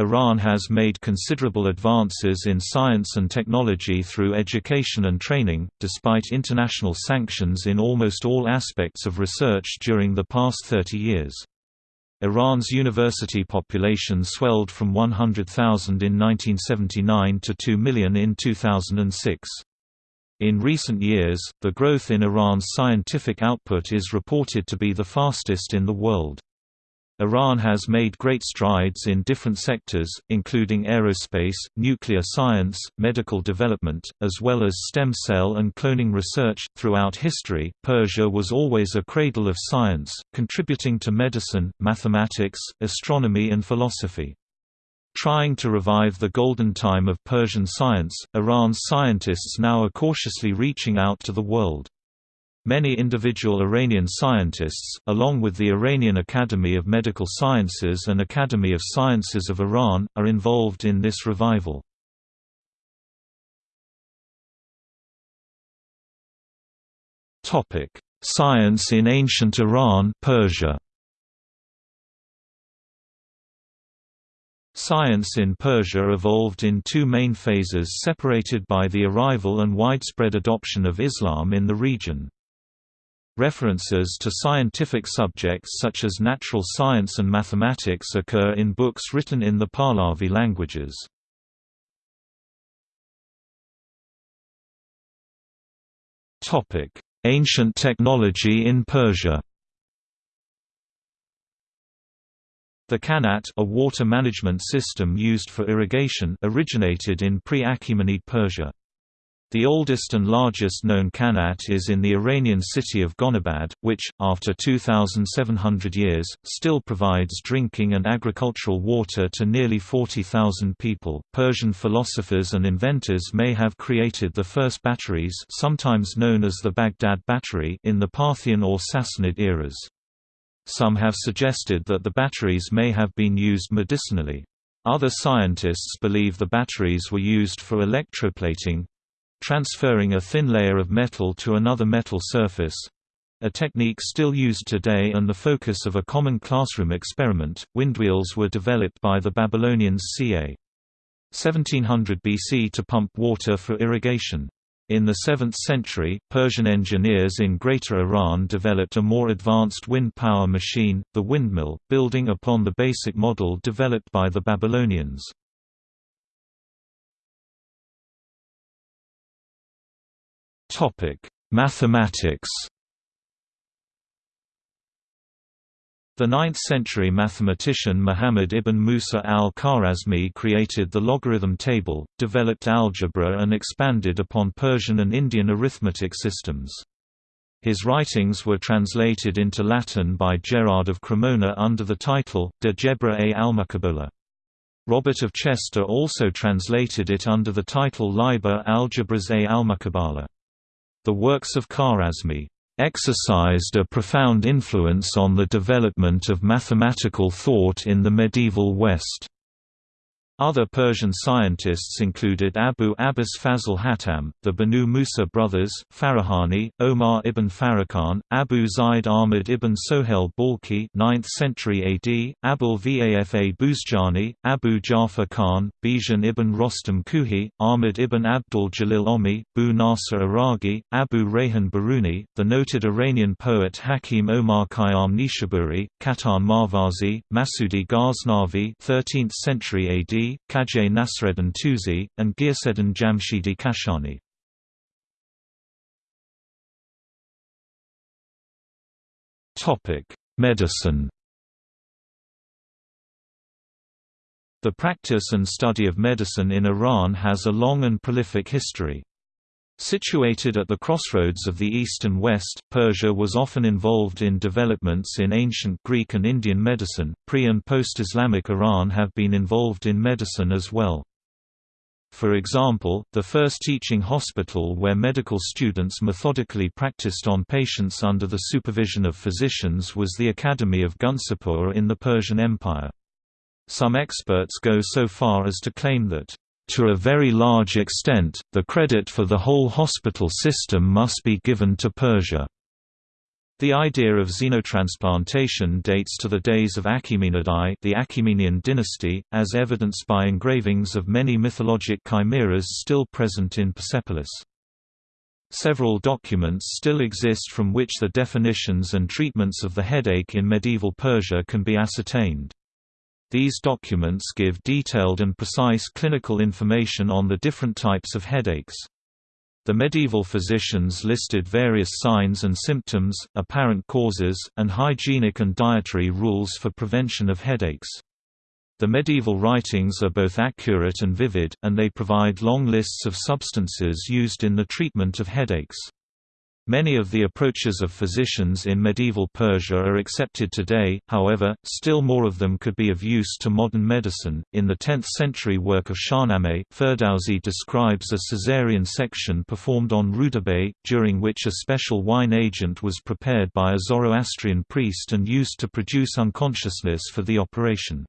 Iran has made considerable advances in science and technology through education and training, despite international sanctions in almost all aspects of research during the past 30 years. Iran's university population swelled from 100,000 in 1979 to 2 million in 2006. In recent years, the growth in Iran's scientific output is reported to be the fastest in the world. Iran has made great strides in different sectors, including aerospace, nuclear science, medical development, as well as stem cell and cloning research. Throughout history, Persia was always a cradle of science, contributing to medicine, mathematics, astronomy, and philosophy. Trying to revive the golden time of Persian science, Iran's scientists now are cautiously reaching out to the world. Many individual Iranian scientists, along with the Iranian Academy of Medical Sciences and Academy of Sciences of Iran, are involved in this revival. Science in ancient Iran Persia. Science in Persia evolved in two main phases separated by the arrival and widespread adoption of Islam in the region. References to scientific subjects such as natural science and mathematics occur in books written in the Pahlavi languages. Ancient technology in Persia The Qanat a water management system used for irrigation originated in pre-Achaemenid Persia. The oldest and largest known Qanat is in the Iranian city of Gonabad, which, after 2,700 years, still provides drinking and agricultural water to nearly 40,000 people. Persian philosophers and inventors may have created the first batteries, sometimes known as the Baghdad battery, in the Parthian or Sassanid eras. Some have suggested that the batteries may have been used medicinally. Other scientists believe the batteries were used for electroplating, transferring a thin layer of metal to another metal surface a technique still used today and the focus of a common classroom experiment. Windwheels were developed by the Babylonians ca. 1700 BC to pump water for irrigation. In the 7th century, Persian engineers in Greater Iran developed a more advanced wind power machine, the windmill, building upon the basic model developed by the Babylonians. Topic: Mathematics. The 9th-century mathematician Muhammad ibn Musa al-Khwarazmi created the logarithm table, developed algebra and expanded upon Persian and Indian arithmetic systems. His writings were translated into Latin by Gerard of Cremona under the title, De Gebra e Almuqabala. Robert of Chester also translated it under the title Liber Algebras e Almuqabala. The works of Khwarazmi exercised a profound influence on the development of mathematical thought in the medieval West. Other Persian scientists included Abu Abbas Fazl Hatam, the Banu Musa brothers, Farahani, Omar ibn Farrakhan, Abu Zayd Ahmad ibn Sohail Balkhi 9th century AD, Abul Vafa Buzjani, Abu Ja'far Khan, Bijan ibn Rostam Kuhi, Ahmad ibn Abdul Jalil Omi, Bu Nasr Araghi, Abu Rayhan Biruni, the noted Iranian poet Hakim Omar Khayyam Nishaburi, Katan Marvazi, Masudi Ghaznavi 13th century AD, Khaja Nasreddin Tusi, and Ghiyaseddin Jamshidi Kashani. Medicine The practice and study of medicine in Iran has a long and prolific history. Situated at the crossroads of the East and West, Persia was often involved in developments in ancient Greek and Indian medicine. Pre and post Islamic Iran have been involved in medicine as well. For example, the first teaching hospital where medical students methodically practiced on patients under the supervision of physicians was the Academy of Gundishapur in the Persian Empire. Some experts go so far as to claim that to a very large extent, the credit for the whole hospital system must be given to Persia. The idea of xenotransplantation dates to the days of Achaemenidae the Achaemenian dynasty, as evidenced by engravings of many mythologic chimeras still present in Persepolis. Several documents still exist from which the definitions and treatments of the headache in medieval Persia can be ascertained. These documents give detailed and precise clinical information on the different types of headaches. The medieval physicians listed various signs and symptoms, apparent causes, and hygienic and dietary rules for prevention of headaches. The medieval writings are both accurate and vivid, and they provide long lists of substances used in the treatment of headaches. Many of the approaches of physicians in medieval Persia are accepted today, however, still more of them could be of use to modern medicine. In the 10th century work of Shahnameh, Ferdowsi describes a caesarean section performed on Rudabeh, during which a special wine agent was prepared by a Zoroastrian priest and used to produce unconsciousness for the operation.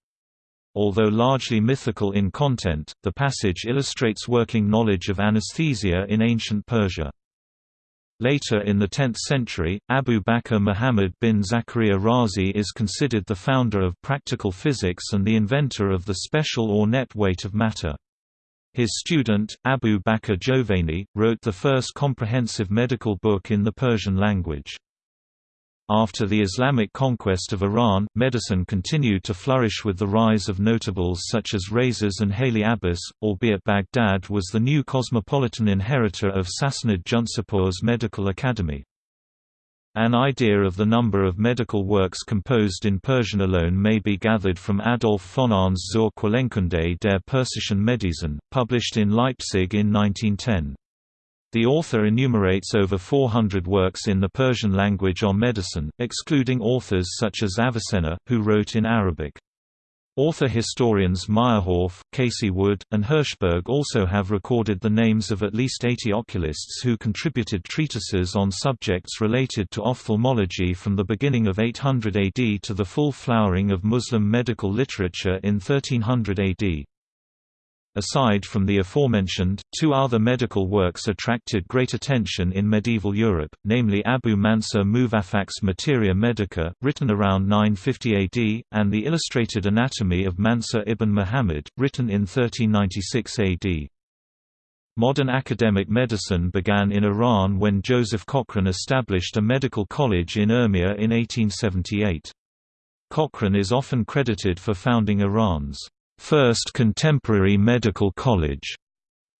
Although largely mythical in content, the passage illustrates working knowledge of anesthesia in ancient Persia. Later in the 10th century, Abu Bakr Muhammad bin Zakaria Razi is considered the founder of practical physics and the inventor of the special or net weight of matter. His student, Abu Bakr Jovani, wrote the first comprehensive medical book in the Persian language. After the Islamic conquest of Iran, medicine continued to flourish with the rise of notables such as Rhazes and Haly Abbas, albeit Baghdad was the new cosmopolitan inheritor of Sassanid Jundishapur's medical academy. An idea of the number of medical works composed in Persian alone may be gathered from Adolf Fonahn's Zur Quellenkunde der persischen Medizin, published in Leipzig in 1910. The author enumerates over 400 works in the Persian language on medicine, excluding authors such as Avicenna, who wrote in Arabic. Author-historians Meyerhoff, Casey Wood, and Hirschberg also have recorded the names of at least 80 oculists who contributed treatises on subjects related to ophthalmology from the beginning of 800 AD to the full flowering of Muslim medical literature in 1300 AD. Aside from the aforementioned, two other medical works attracted great attention in medieval Europe, namely Abu Mansur Muwaffaq's Materia Medica, written around 950 AD, and the Illustrated Anatomy of Mansur ibn Muhammad, written in 1396 AD. Modern academic medicine began in Iran when Joseph Cochrane established a medical college in Urmia in 1878. Cochrane is often credited for founding Iran's First Contemporary Medical College.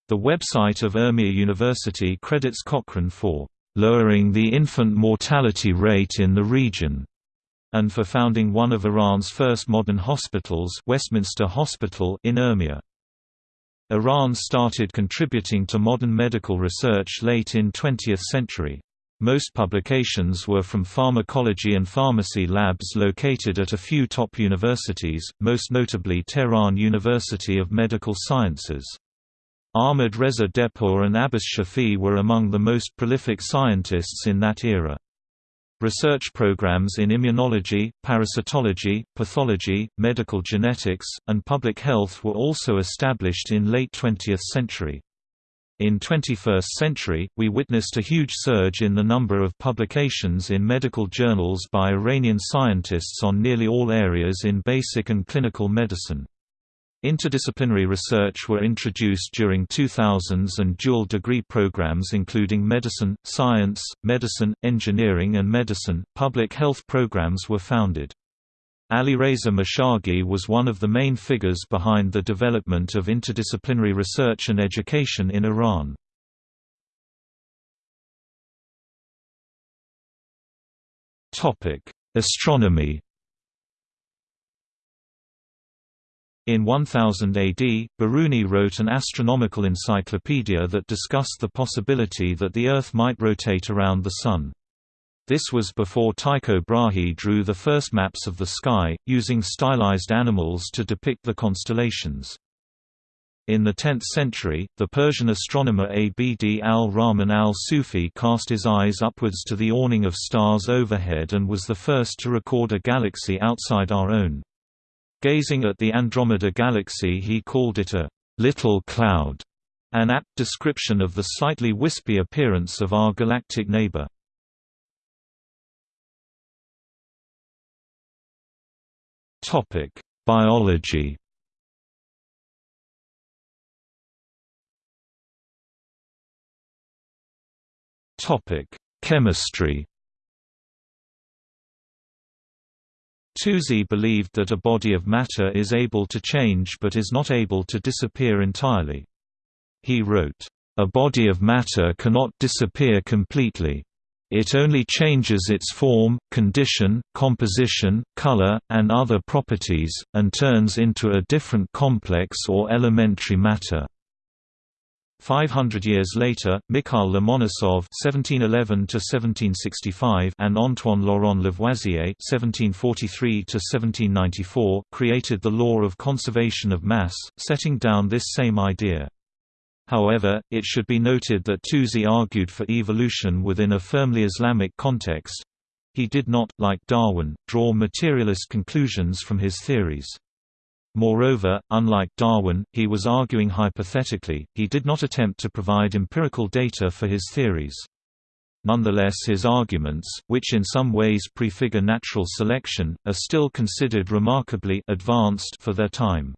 The website of Urmia University credits Cochrane for lowering the infant mortality rate in the region, and for founding one of Iran's first modern hospitals Westminster Hospital in Urmia. Iran started contributing to modern medical research late in 20th century. Most publications were from pharmacology and pharmacy labs located at a few top universities, most notably Tehran University of Medical Sciences. Ahmad Reza Dehpour and Abbas Shafi were among the most prolific scientists in that era. Research programs in immunology, parasitology, pathology, medical genetics, and public health were also established in late 20th century. In 21st century, we witnessed a huge surge in the number of publications in medical journals by Iranian scientists on nearly all areas in basic and clinical medicine. Interdisciplinary research were introduced during 2000s and dual degree programs including medicine, science, medicine, engineering and medicine. Public health programs were founded. Alireza Mashaghi was one of the main figures behind the development of interdisciplinary research and education in Iran. Astronomy In 1000 AD, Biruni wrote an astronomical encyclopedia that discussed the possibility that the Earth might rotate around the Sun. This was before Tycho Brahe drew the first maps of the sky, using stylized animals to depict the constellations. In the 10th century, the Persian astronomer Abd al-Rahman al-Sufi cast his eyes upwards to the awning of stars overhead and was the first to record a galaxy outside our own. Gazing at the Andromeda galaxy he called it a «little cloud», an apt description of the slightly wispy appearance of our galactic neighbor. Topic: Biology. Topic: Chemistry. Tusi believed that a body of matter is able to change but is not able to disappear entirely. He wrote, "...a body of matter cannot disappear completely. It only changes its form, condition, composition, color, and other properties, and turns into a different complex or elementary matter." Five hundred years later, Mikhail Lomonosov (1711–1765) and Antoine Laurent Lavoisier (1743–1794) created the law of conservation of mass, setting down this same idea. However, it should be noted that Tusi argued for evolution within a firmly Islamic context. He did not, like Darwin, draw materialist conclusions from his theories. Moreover, unlike Darwin, he was arguing hypothetically, he did not attempt to provide empirical data for his theories. Nonetheless his arguments, which in some ways prefigure natural selection, are still considered remarkably advanced for their time.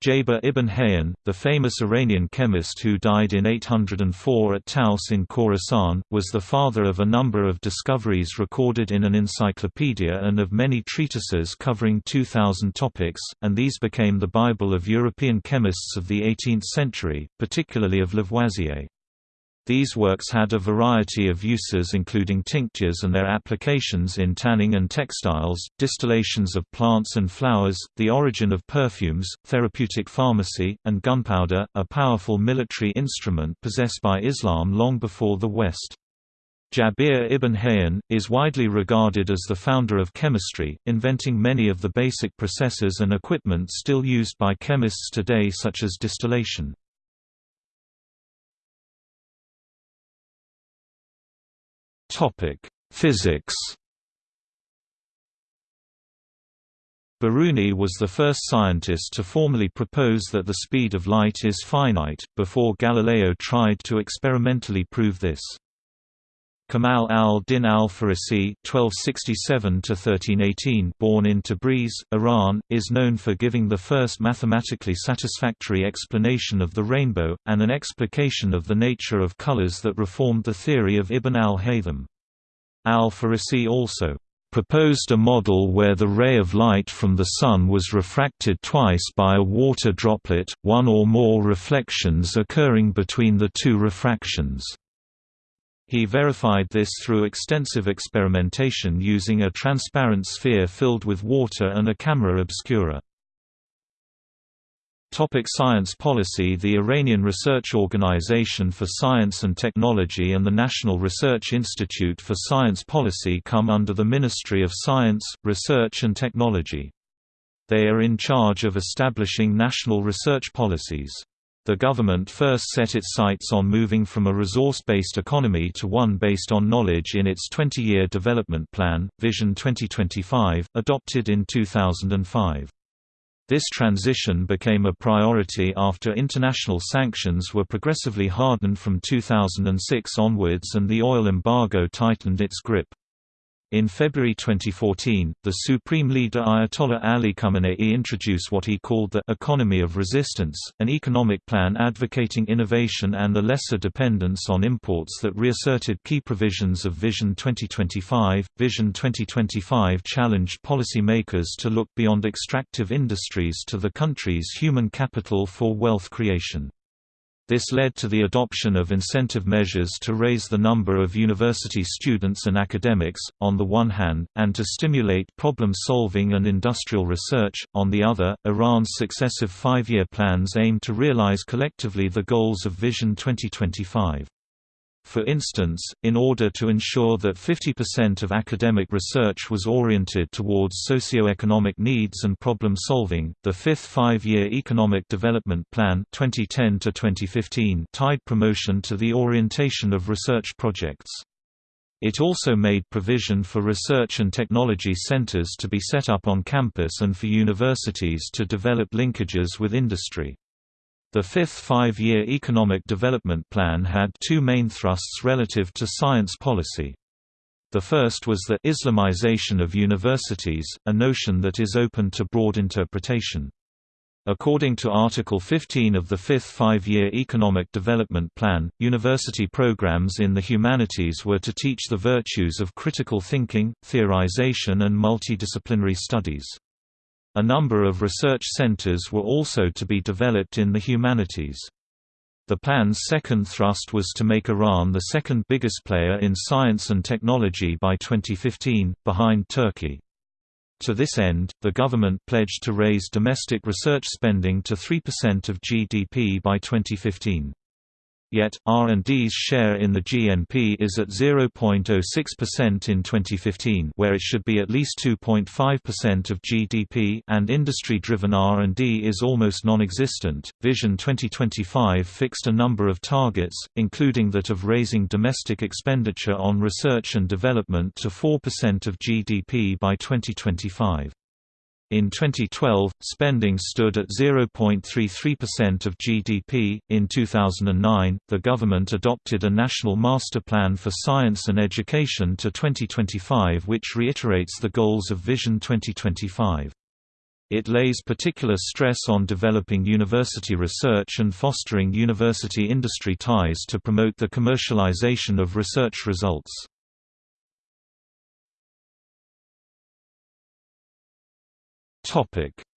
Jabir ibn Hayyan, the famous Iranian chemist who died in 804 at Taus in Khorasan, was the father of a number of discoveries recorded in an encyclopedia and of many treatises covering 2,000 topics, and these became the Bible of European chemists of the 18th century, particularly of Lavoisier. These works had a variety of uses including tinctures and their applications in tanning and textiles, distillations of plants and flowers, the origin of perfumes, therapeutic pharmacy, and gunpowder, a powerful military instrument possessed by Islam long before the West. Jabir ibn Hayyan, is widely regarded as the founder of chemistry, inventing many of the basic processes and equipment still used by chemists today such as distillation. Topic: Physics. Biruni was the first scientist to formally propose that the speed of light is finite, before Galileo tried to experimentally prove this. Kamal al-Din al-Farisi (1267–1318), born in Tabriz, Iran, is known for giving the first mathematically satisfactory explanation of the rainbow, and an explication of the nature of colors that reformed the theory of Ibn al-Haytham. Al-Farisi also proposed a model where the ray of light from the Sun was refracted twice by a water droplet, one or more reflections occurring between the two refractions. He verified this through extensive experimentation using a transparent sphere filled with water and a camera obscura. Topic science policy The Iranian Research Organization for Science and Technology and the National Research Institute for Science Policy come under the Ministry of Science, Research and Technology. They are in charge of establishing national research policies. The government first set its sights on moving from a resource-based economy to one based on knowledge in its 20-year development plan, Vision 2025, adopted in 2005. This transition became a priority after international sanctions were progressively hardened from 2006 onwards and the oil embargo tightened its grip. In February 2014, the Supreme Leader Ayatollah Ali Khamenei introduced what he called the «economy of resistance», an economic plan advocating innovation and a lesser dependence on imports that reasserted key provisions of Vision 2025. Vision 2025 challenged policymakers to look beyond extractive industries to the country's human capital for wealth creation. This led to the adoption of incentive measures to raise the number of university students and academics, on the one hand, and to stimulate problem solving and industrial research, on the other. Iran's successive five year plans aim to realize collectively the goals of Vision 2025. For instance, in order to ensure that 50% of academic research was oriented towards socio-economic needs and problem solving, the fifth five-year Economic Development Plan 2010-2015 tied promotion to the orientation of research projects. It also made provision for research and technology centers to be set up on campus and for universities to develop linkages with industry. The fifth five-year Economic Development Plan had two main thrusts relative to science policy. The first was the Islamization of universities, a notion that is open to broad interpretation. According to Article 15 of the Fifth Five-Year Economic Development Plan, university programs in the humanities were to teach the virtues of critical thinking, theorization and multidisciplinary studies. A number of research centers were also to be developed in the humanities. The plan's second thrust was to make Iran the second biggest player in science and technology by 2015, behind Turkey. To this end, the government pledged to raise domestic research spending to 3% of GDP by 2015. Yet, R&D's share in the GNP is at 0.06% in 2015 where it should be at least 2.5% of GDP and industry-driven R&D is almost non-existent. Vision 2025 fixed a number of targets, including that of raising domestic expenditure on research and development to 4% of GDP by 2025. In 2012, spending stood at 0.33% of GDP. In 2009, the government adopted a national master plan for science and education to 2025 which reiterates the goals of Vision 2025. It lays particular stress on developing university research and fostering university industry ties to promote the commercialization of research results.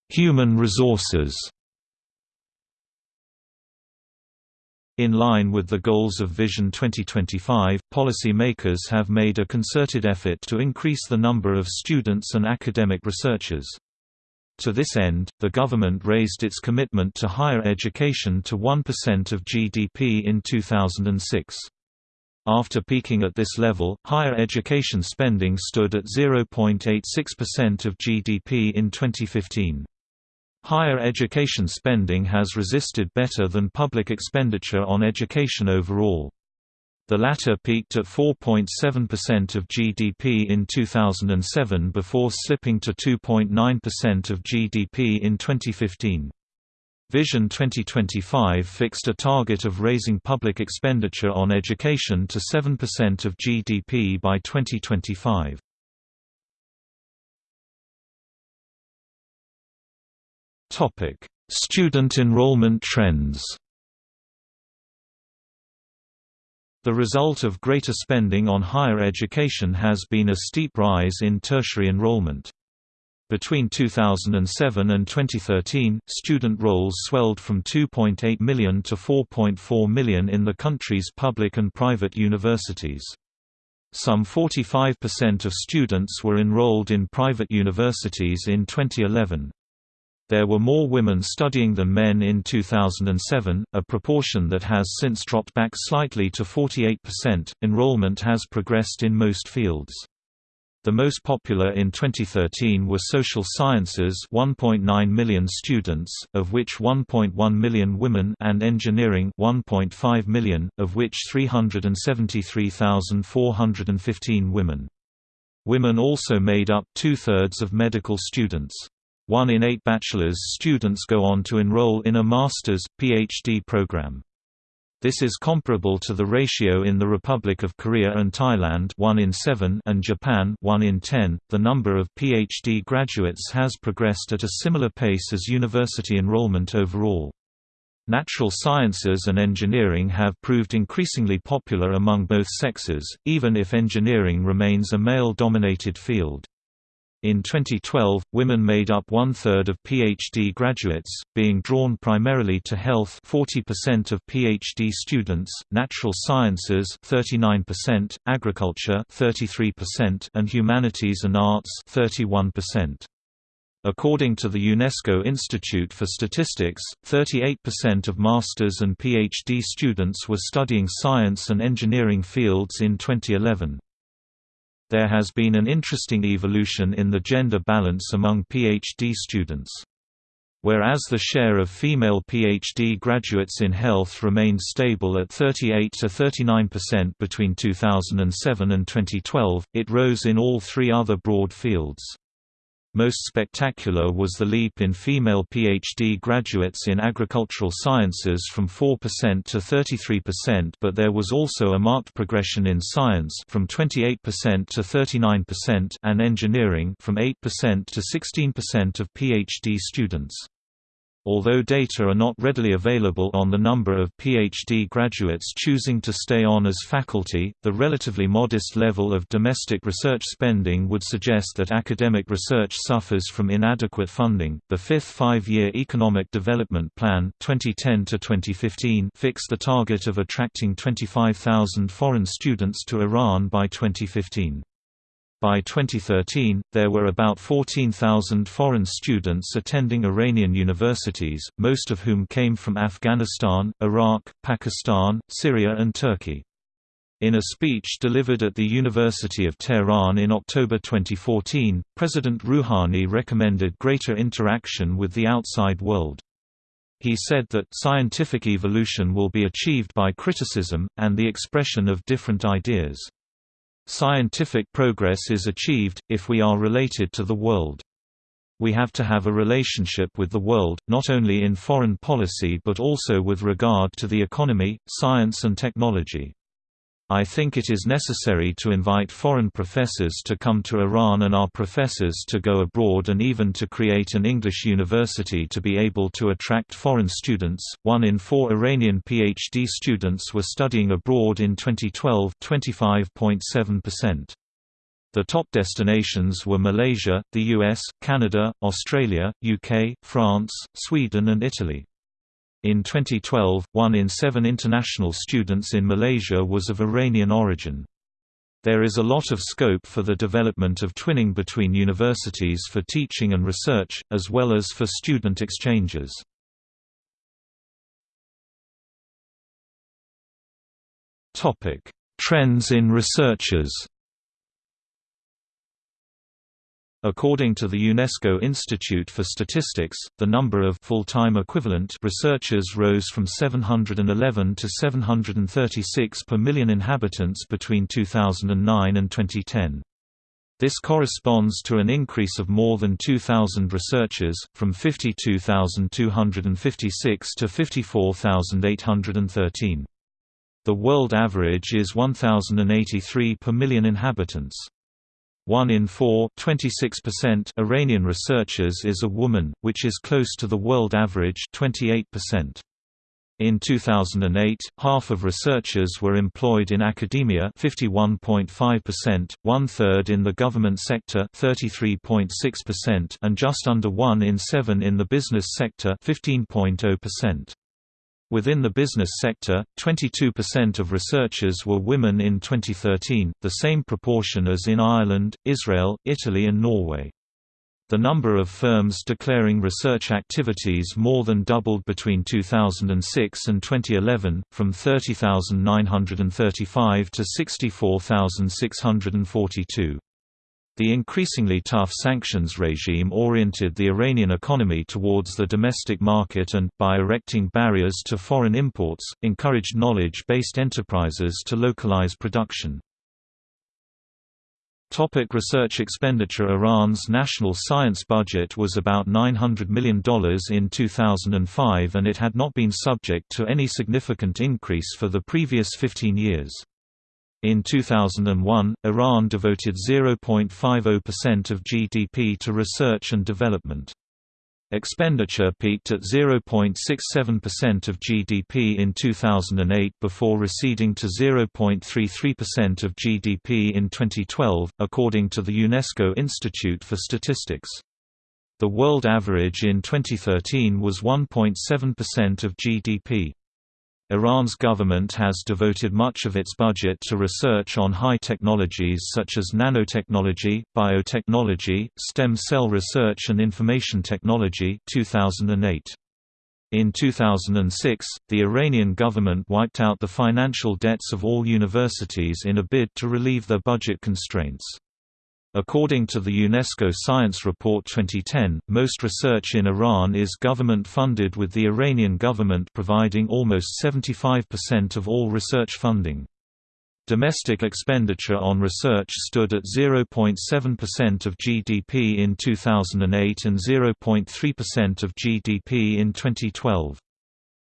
Human resources. In line with the goals of Vision 2025, policymakers have made a concerted effort to increase the number of students and academic researchers. To this end, the government raised its commitment to higher education to 1% of GDP in 2006. After peaking at this level, higher education spending stood at 0.86% of GDP in 2015. Higher education spending has resisted better than public expenditure on education overall. The latter peaked at 4.7% of GDP in 2007 before slipping to 2.9% of GDP in 2015. Vision 2025 fixed a target of raising public expenditure on education to 7% of GDP by 2025. Topic: Student enrollment trends. The result of greater spending on higher education has been a steep rise in tertiary enrollment. Between 2007 and 2013, student rolls swelled from 2.8 million to 4.4 million in the country's public and private universities. Some 45% of students were enrolled in private universities in 2011. There were more women studying than men in 2007, a proportion that has since dropped back slightly to 48%. Enrollment has progressed in most fields. The most popular in 2013 were social sciences 1.9 million students, of which 1.1 million women and engineering 1.5 million, of which 373,415 women. Women also made up two-thirds of medical students. One in eight bachelor's students go on to enroll in a master's, PhD program. This is comparable to the ratio in the Republic of Korea and Thailand 1 in 7 and Japan 1 in 10. The number of PhD graduates has progressed at a similar pace as university enrollment overall. Natural sciences and engineering have proved increasingly popular among both sexes, even if engineering remains a male-dominated field. In 2012, women made up one-third of PhD graduates, being drawn primarily to health 40% of PhD students, natural sciences 39%, agriculture 33% and humanities and arts 31%. According to the UNESCO Institute for Statistics, 38% of master's and PhD students were studying science and engineering fields in 2011 there has been an interesting evolution in the gender balance among PhD students. Whereas the share of female PhD graduates in health remained stable at 38 to 39% between 2007 and 2012, it rose in all three other broad fields. Most spectacular was the leap in female PhD graduates in agricultural sciences from 4% to 33% but there was also a marked progression in science from 28% to 39% and engineering from 8% to 16% of PhD students. Although data are not readily available on the number of PhD graduates choosing to stay on as faculty, the relatively modest level of domestic research spending would suggest that academic research suffers from inadequate funding. The fifth five year Economic Development Plan 2010 to 2015) fixed the target of attracting 25,000 foreign students to Iran by 2015. By 2013, there were about 14,000 foreign students attending Iranian universities, most of whom came from Afghanistan, Iraq, Pakistan, Syria and Turkey. In a speech delivered at the University of Tehran in October 2014, President Rouhani recommended greater interaction with the outside world. He said that, scientific evolution will be achieved by criticism, and the expression of different ideas. Scientific progress is achieved, if we are related to the world. We have to have a relationship with the world, not only in foreign policy but also with regard to the economy, science and technology. I think it is necessary to invite foreign professors to come to Iran and our professors to go abroad and even to create an English university to be able to attract foreign students. One in four Iranian PhD students were studying abroad in 2012, 25.7%. The top destinations were Malaysia, the US, Canada, Australia, UK, France, Sweden and Italy. In 2012, one in seven international students in Malaysia was of Iranian origin. There is a lot of scope for the development of twinning between universities for teaching and research, as well as for student exchanges. Trends in researchers According to the UNESCO Institute for Statistics, the number of full-time equivalent researchers rose from 711 to 736 per million inhabitants between 2009 and 2010. This corresponds to an increase of more than 2,000 researchers, from 52,256 to 54,813. The world average is 1,083 per million inhabitants. One in four Iranian researchers is a woman, which is close to the world average 28%. In 2008, half of researchers were employed in academia 51.5%, one-third in the government sector 33.6% and just under one in seven in the business sector 15.0%. Within the business sector, 22% of researchers were women in 2013, the same proportion as in Ireland, Israel, Italy and Norway. The number of firms declaring research activities more than doubled between 2006 and 2011, from 30,935 to 64,642. The increasingly tough sanctions regime oriented the Iranian economy towards the domestic market and, by erecting barriers to foreign imports, encouraged knowledge-based enterprises to localize production. Topic research expenditure Iran's national science budget was about $900 million in 2005 and it had not been subject to any significant increase for the previous 15 years. In 2001, Iran devoted 0.50% of GDP to research and development. Expenditure peaked at 0.67% of GDP in 2008 before receding to 0.33% of GDP in 2012, according to the UNESCO Institute for Statistics. The world average in 2013 was 1.7% of GDP. Iran's government has devoted much of its budget to research on high technologies such as nanotechnology, biotechnology, stem cell research and information technology 2008. In 2006, the Iranian government wiped out the financial debts of all universities in a bid to relieve their budget constraints. According to the UNESCO Science Report 2010, most research in Iran is government-funded with the Iranian government providing almost 75% of all research funding. Domestic expenditure on research stood at 0.7% of GDP in 2008 and 0.3% of GDP in 2012.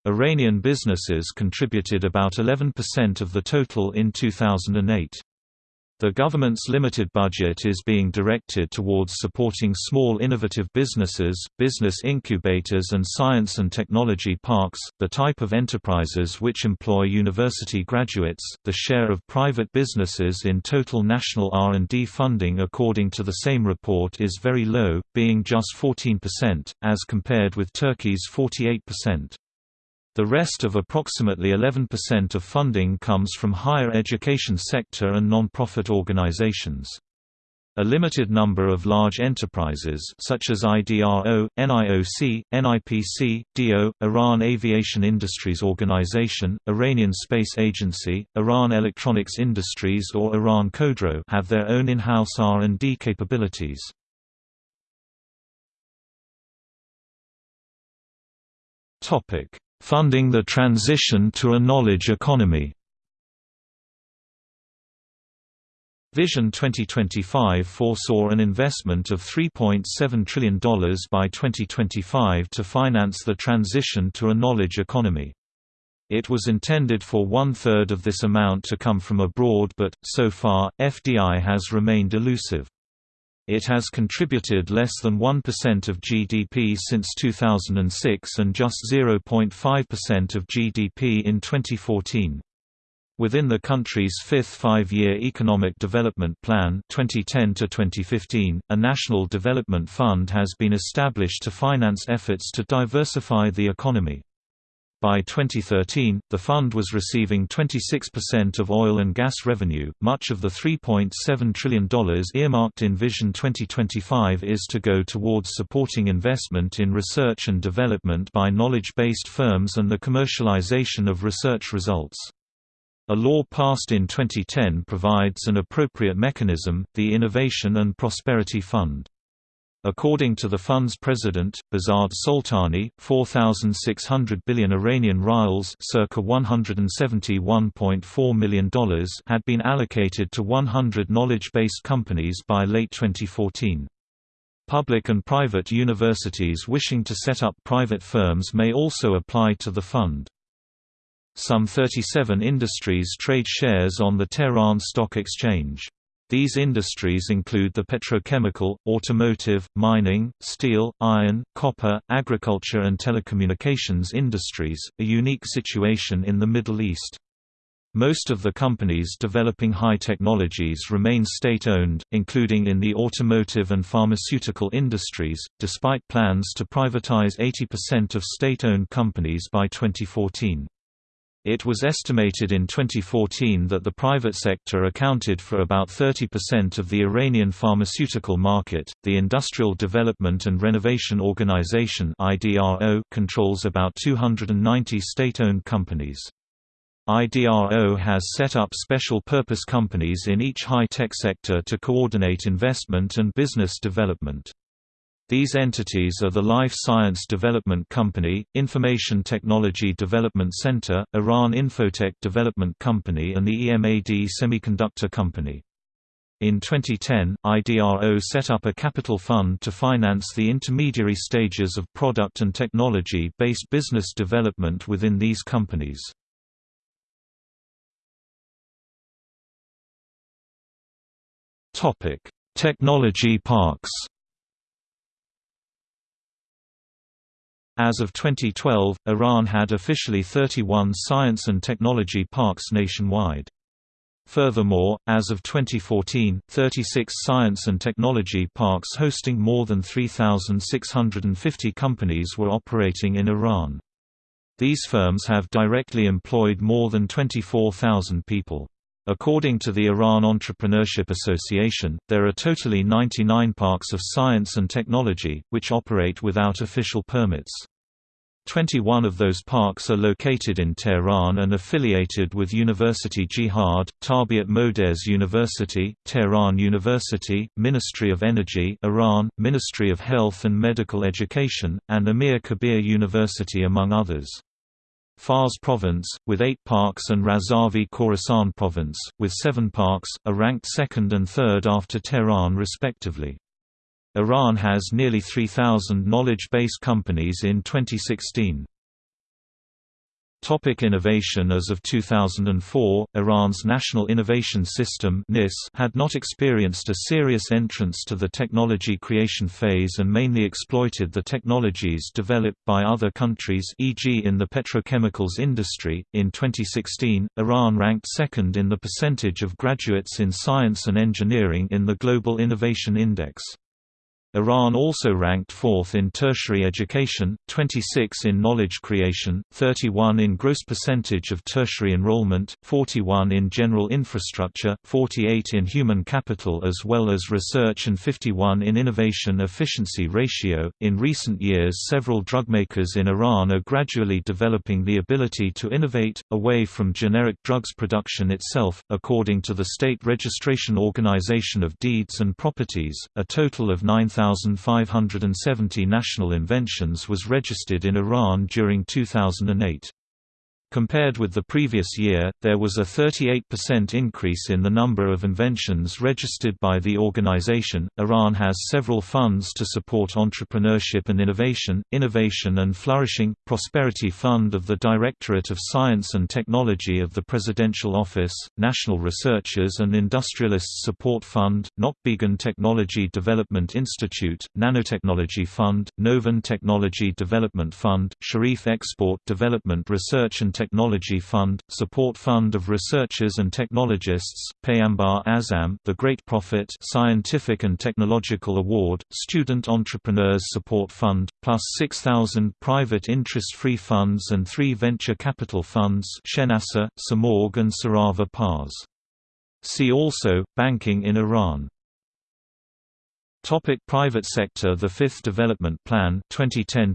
Iranian businesses contributed about 11% of the total in 2008. The government's limited budget is being directed towards supporting small innovative businesses, business incubators and science and technology parks, the type of enterprises which employ university graduates. The share of private businesses in total national R&D funding according to the same report is very low, being just 14%, as compared with Turkey's 48%. The rest of approximately 11% of funding comes from higher education sector and non-profit organizations. A limited number of large enterprises such as IDRO, NIOC, NIPC, DO, Iran Aviation Industries Organization, Iranian Space Agency, Iran Electronics Industries or Iran Khodro have their own in-house R&D capabilities. Topic: Funding the transition to a knowledge economy Vision 2025 foresaw an investment of $3.7 trillion by 2025 to finance the transition to a knowledge economy. It was intended for one-third of this amount to come from abroad but, so far, FDI has remained elusive. It has contributed less than 1% of GDP since 2006 and just 0.5% of GDP in 2014. Within the country's fifth five-year Economic Development Plan 2010 to 2015, a National Development Fund has been established to finance efforts to diversify the economy. By 2013, the fund was receiving 26% of oil and gas revenue. Much of the $3.7 trillion earmarked in Vision 2025 is to go towards supporting investment in research and development by knowledge based firms and the commercialization of research results. A law passed in 2010 provides an appropriate mechanism, the Innovation and Prosperity Fund. According to the fund's president, Behzad Soltani, 4,600 billion Iranian rials circa $171.4 million had been allocated to 100 knowledge-based companies by late 2014. Public and private universities wishing to set up private firms may also apply to the fund. Some 37 industries trade shares on the Tehran Stock Exchange. These industries include the petrochemical, automotive, mining, steel, iron, copper, agriculture and telecommunications industries, a unique situation in the Middle East. Most of the companies developing high technologies remain state-owned, including in the automotive and pharmaceutical industries, despite plans to privatize 80% of state-owned companies by 2014. It was estimated in 2014 that the private sector accounted for about 30% of the Iranian pharmaceutical market. The Industrial Development and Renovation Organization (IDRO) controls about 290 state-owned companies. IDRO has set up special purpose companies in each high-tech sector to coordinate investment and business development. These entities are the Life Science Development Company, Information Technology Development Center, Iran Infotech Development Company and the EMAD Semiconductor Company. In 2010, IDRO set up a capital fund to finance the intermediary stages of product and technology-based business development within these companies. Technology parks As of 2012, Iran had officially 31 science and technology parks nationwide. Furthermore, as of 2014, 36 science and technology parks hosting more than 3,650 companies were operating in Iran. These firms have directly employed more than 24,000 people. According to the Iran Entrepreneurship Association, there are totally 99 parks of science and technology, which operate without official permits. 21 of those parks are located in Tehran and affiliated with University Jihad, Tarbiat Modares University, Tehran University, Ministry of Energy Iran, Ministry of Health and Medical Education, and Amir Kabir University among others. Fars Province, with eight parks and Razavi Khorasan Province, with seven parks, are ranked second and third after Tehran respectively. Iran has nearly 3,000 knowledge-based companies in 2016. Topic innovation As of 2004, Iran's National Innovation System had not experienced a serious entrance to the technology creation phase and mainly exploited the technologies developed by other countries e.g. in the petrochemicals industry. In 2016, Iran ranked second in the percentage of graduates in science and engineering in the Global Innovation Index. Iran also ranked fourth in tertiary education, 26 in knowledge creation, 31 in gross percentage of tertiary enrollment, 41 in general infrastructure, 48 in human capital as well as research and 51 in innovation efficiency ratio. In recent years, several drugmakers in Iran are gradually developing the ability to innovate away from generic drugs production itself. According to the State Registration Organization of Deeds and Properties, a total of 9,000 1,570 national inventions was registered in Iran during 2008. Compared with the previous year, there was a 38% increase in the number of inventions registered by the organization. Iran has several funds to support entrepreneurship and innovation, Innovation and Flourishing, Prosperity Fund of the Directorate of Science and Technology of the Presidential Office, National Researchers and Industrialists Support Fund, Nokhbegan Technology Development Institute, Nanotechnology Fund, Novan Technology Development Fund, Sharif Export Development Research and Technology Fund, Support Fund of Researchers and Technologists, Payambar Azam The Great Prophet Scientific and Technological Award, Student Entrepreneurs Support Fund, plus 6,000 private interest-free funds and three venture capital funds Shenasa, Samorg and Sarava Pars. See also, Banking in Iran Topic private sector The Fifth Development Plan 2010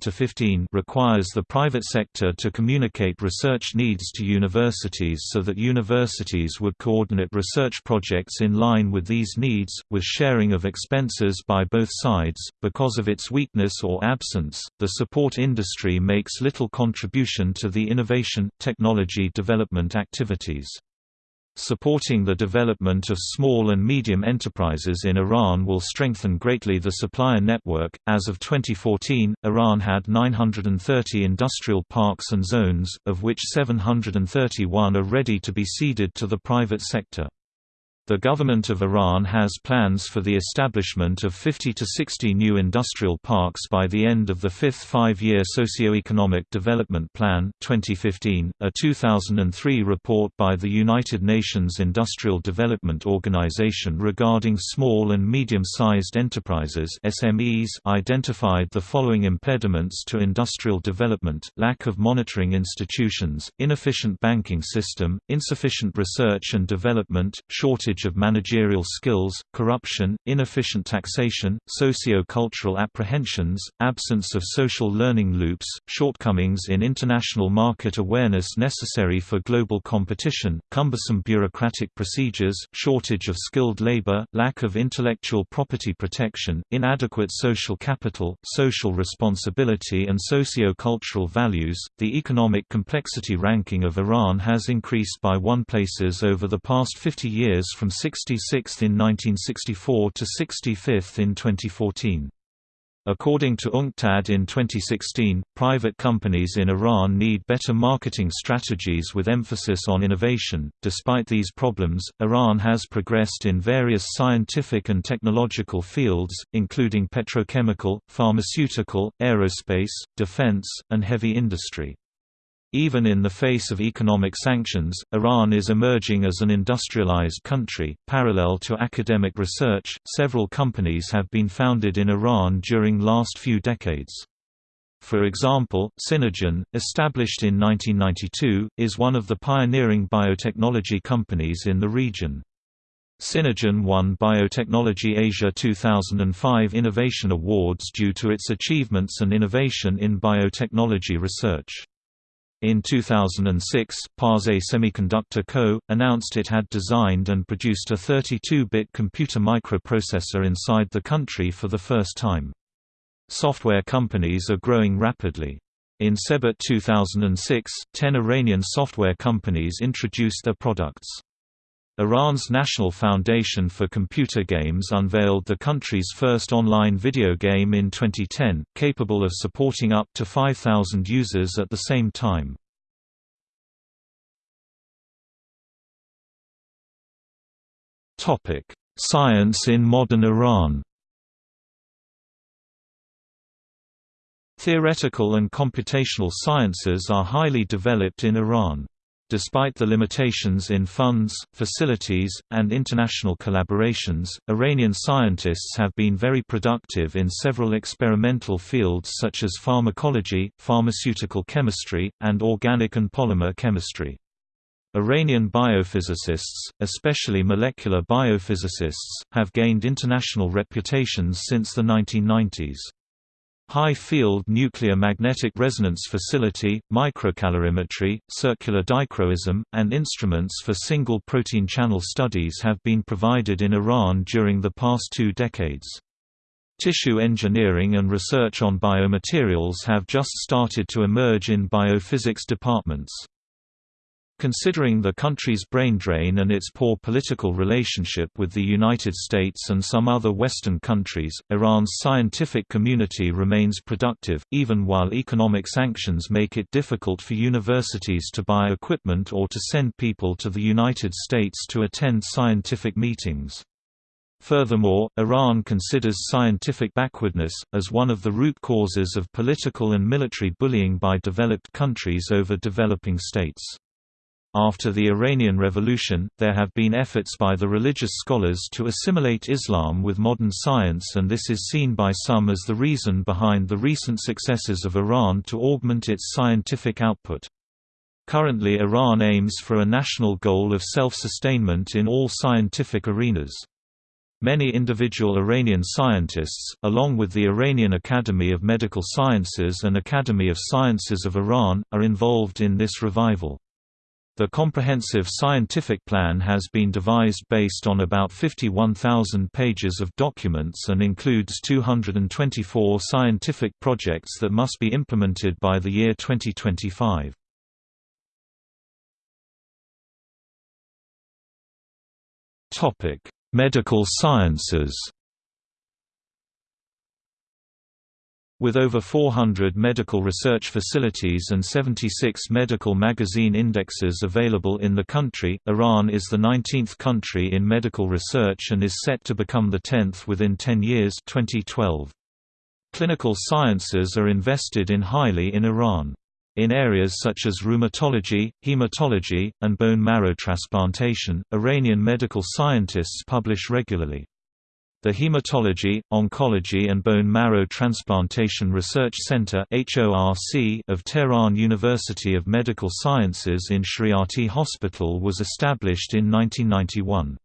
requires the private sector to communicate research needs to universities so that universities would coordinate research projects in line with these needs, with sharing of expenses by both sides. Because of its weakness or absence, the support industry makes little contribution to the innovation, technology development activities. Supporting the development of small and medium enterprises in Iran will strengthen greatly the supplier network. As of 2014, Iran had 930 industrial parks and zones, of which 731 are ready to be ceded to the private sector. The government of Iran has plans for the establishment of 50 to 60 new industrial parks by the end of the fifth five-year socio-economic development plan 2015. .A 2003 report by the United Nations Industrial Development Organization regarding small and medium-sized enterprises SMEs identified the following impediments to industrial development, lack of monitoring institutions, inefficient banking system, insufficient research and development, shortage shortage of managerial skills, corruption, inefficient taxation, socio-cultural apprehensions, absence of social learning loops, shortcomings in international market awareness necessary for global competition, cumbersome bureaucratic procedures, shortage of skilled labor, lack of intellectual property protection, inadequate social capital, social responsibility and socio-cultural values. The economic complexity ranking of Iran has increased by one places over the past 50 years from from 66th in 1964 to 65th in 2014. According to UNCTAD in 2016, private companies in Iran need better marketing strategies with emphasis on innovation. Despite these problems, Iran has progressed in various scientific and technological fields, including petrochemical, pharmaceutical, aerospace, defense, and heavy industry. Even in the face of economic sanctions, Iran is emerging as an industrialized country. Parallel to academic research, several companies have been founded in Iran during last few decades. For example, CinnaGen, established in 1992, is one of the pioneering biotechnology companies in the region. CinnaGen won Biotechnology Asia 2005 Innovation Awards due to its achievements and innovation in biotechnology research. In 2006, Parse Semiconductor Co. announced it had designed and produced a 32-bit computer microprocessor inside the country for the first time. Software companies are growing rapidly. In Sebet 2006, ten Iranian software companies introduced their products. Iran's National Foundation for Computer Games unveiled the country's first online video game in 2010, capable of supporting up to 5,000 users at the same time. Science in modern Iran Theoretical and computational sciences are highly developed in Iran. Despite the limitations in funds, facilities, and international collaborations, Iranian scientists have been very productive in several experimental fields such as pharmacology, pharmaceutical chemistry, and organic and polymer chemistry. Iranian biophysicists, especially molecular biophysicists, have gained international reputations since the 1990s. High-field nuclear magnetic resonance facility, microcalorimetry, circular dichroism, and instruments for single protein channel studies have been provided in Iran during the past two decades. Tissue engineering and research on biomaterials have just started to emerge in biophysics departments. Considering the country's brain drain and its poor political relationship with the United States and some other Western countries, Iran's scientific community remains productive, even while economic sanctions make it difficult for universities to buy equipment or to send people to the United States to attend scientific meetings. Furthermore, Iran considers scientific backwardness, as one of the root causes of political and military bullying by developed countries over developing states. After the Iranian Revolution, there have been efforts by the religious scholars to assimilate Islam with modern science and this is seen by some as the reason behind the recent successes of Iran to augment its scientific output. Currently Iran aims for a national goal of self-sustainment in all scientific arenas. Many individual Iranian scientists, along with the Iranian Academy of Medical Sciences and Academy of Sciences of Iran, are involved in this revival. The comprehensive scientific plan has been devised based on about 51,000 pages of documents and includes 224 scientific projects that must be implemented by the year 2025. Medical sciences With over 400 medical research facilities and 76 medical magazine indexes available in the country, Iran is the 19th country in medical research and is set to become the 10th within 10 years 2012. Clinical sciences are invested in highly in Iran. In areas such as rheumatology, hematology, and bone marrow transplantation, Iranian medical scientists publish regularly. The Hematology, Oncology and Bone Marrow Transplantation Research Center of Tehran University of Medical Sciences in Shariati Hospital was established in 1991.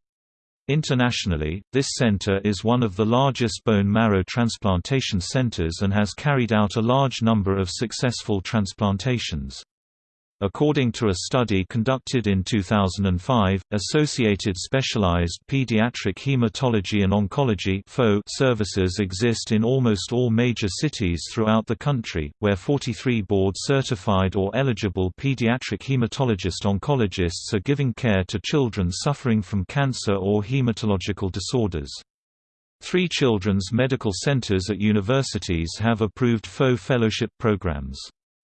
Internationally, this center is one of the largest bone marrow transplantation centers and has carried out a large number of successful transplantations. According to a study conducted in 2005, Associated Specialized Pediatric Hematology and Oncology services exist in almost all major cities throughout the country, where 43 board-certified or eligible pediatric hematologist-oncologists are giving care to children suffering from cancer or hematological disorders. Three children's medical centers at universities have approved FO fellowship programs.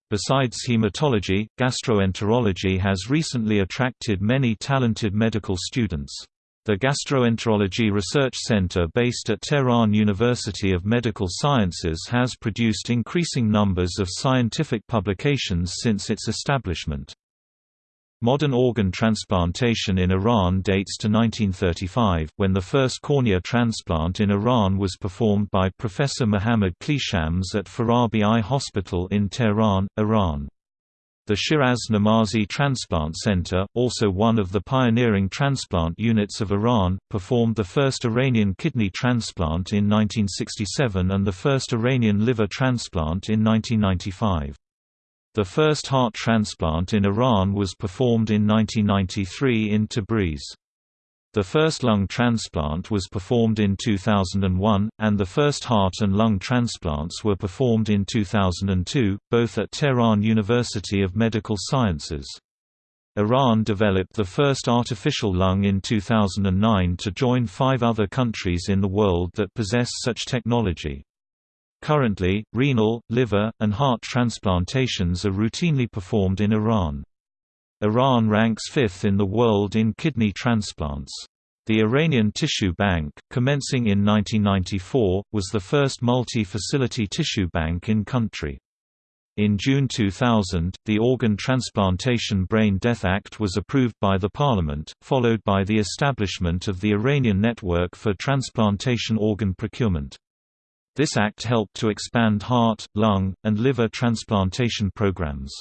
Besides hematology, gastroenterology has recently attracted many talented medical students. The Gastroenterology Research Center based at Tehran University of Medical Sciences has produced increasing numbers of scientific publications since its establishment. Modern organ transplantation in Iran dates to 1935, when the first cornea transplant in Iran was performed by Professor Muhammad Klishams at Farabi Eye Hospital in Tehran, Iran. The Shiraz Namazi Transplant Center, also one of the pioneering transplant units of Iran, performed the first Iranian kidney transplant in 1967 and the first Iranian liver transplant in 1995. The first heart transplant in Iran was performed in 1993 in Tabriz. The first lung transplant was performed in 2001, and the first heart and lung transplants were performed in 2002, both at Tehran University of Medical Sciences. Iran developed the first artificial lung in 2009 to join five other countries in the world that possess such technology. Currently, renal, liver, and heart transplantations are routinely performed in Iran. Iran ranks fifth in the world in kidney transplants. The Iranian Tissue Bank, commencing in 1994, was the first multi-facility tissue bank in country. In June 2000, the Organ Transplantation Brain Death Act was approved by the parliament, followed by the establishment of the Iranian Network for Transplantation Organ Procurement. This act helped to expand heart, lung, and liver transplantation programs.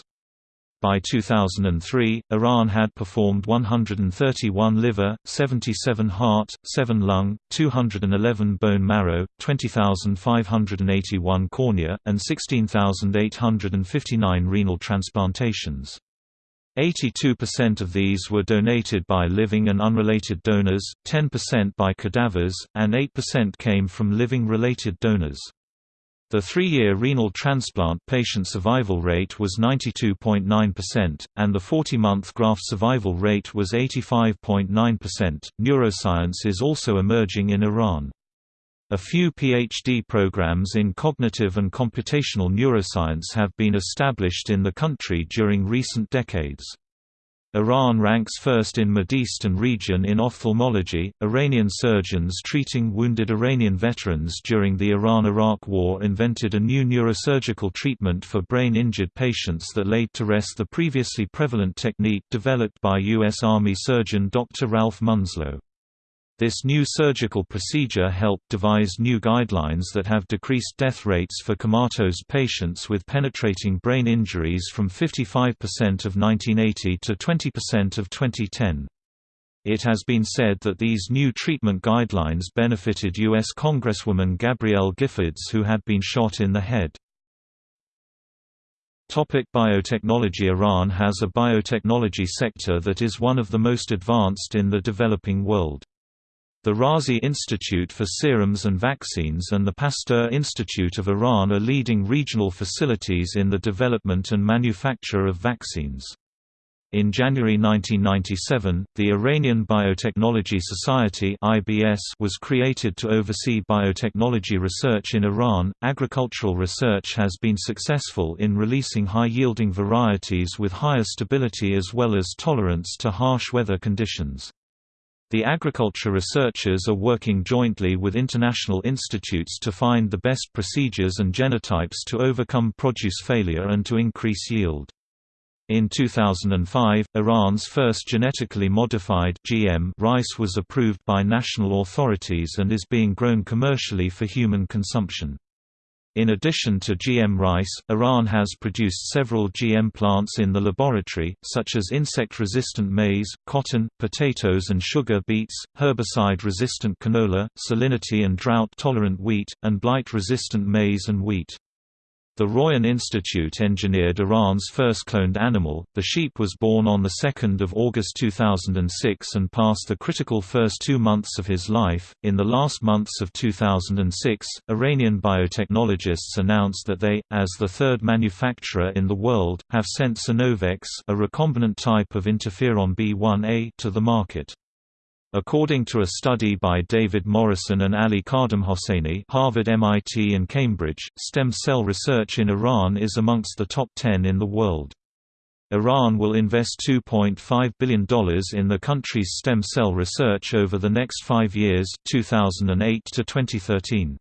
By 2003, Iran had performed 131 liver, 77 heart, 7 lung, 211 bone marrow, 20,581 cornea, and 16,859 renal transplantations. 82% of these were donated by living and unrelated donors, 10% by cadavers, and 8% came from living-related donors. The three-year renal transplant patient survival rate was 92.9%, and the 40-month graft survival rate was 85.9%. Neuroscience is also emerging in Iran. A few PhD programs in cognitive and computational neuroscience have been established in the country during recent decades. Iran ranks first in Mideastern region in ophthalmology. Iranian surgeons treating wounded Iranian veterans during the Iran-Iraq War invented a new neurosurgical treatment for brain-injured patients that laid to rest the previously prevalent technique developed by U.S. Army surgeon Dr. Ralph Munslow. This new surgical procedure helped devise new guidelines that have decreased death rates for comatose patients with penetrating brain injuries from 55% of 1980 to 20% of 2010. It has been said that these new treatment guidelines benefited U.S. Congresswoman Gabrielle Giffords who had been shot in the head. Topic biotechnology Iran has a biotechnology sector that is one of the most advanced in the developing world. The Razi Institute for Serums and Vaccines and the Pasteur Institute of Iran are leading regional facilities in the development and manufacture of vaccines. In January 1997, the Iranian Biotechnology Society (IBS) was created to oversee biotechnology research in Iran. Agricultural research has been successful in releasing high-yielding varieties with higher stability as well as tolerance to harsh weather conditions. The agriculture researchers are working jointly with international institutes to find the best procedures and genotypes to overcome produce failure and to increase yield. In 2005, Iran's first genetically modified GM rice was approved by national authorities and is being grown commercially for human consumption. In addition to GM rice, Iran has produced several GM plants in the laboratory, such as insect-resistant maize, cotton, potatoes and sugar beets, herbicide-resistant canola, salinity and drought-tolerant wheat, and blight-resistant maize and wheat. The Royan Institute engineered Iran's first cloned animal. The sheep was born on 2 August 2006 and passed the critical first two months of his life. In the last months of 2006, Iranian biotechnologists announced that they, as the third manufacturer in the world, have sent CinnoVex, a recombinant type of interferon B1A, to the market. According to a study by David Morrison and Ali Khademhosseini Harvard MIT and Cambridge, stem cell research in Iran is amongst the top 10 in the world. Iran will invest $2.5 billion in the country's stem cell research over the next five years 2008 to 2013.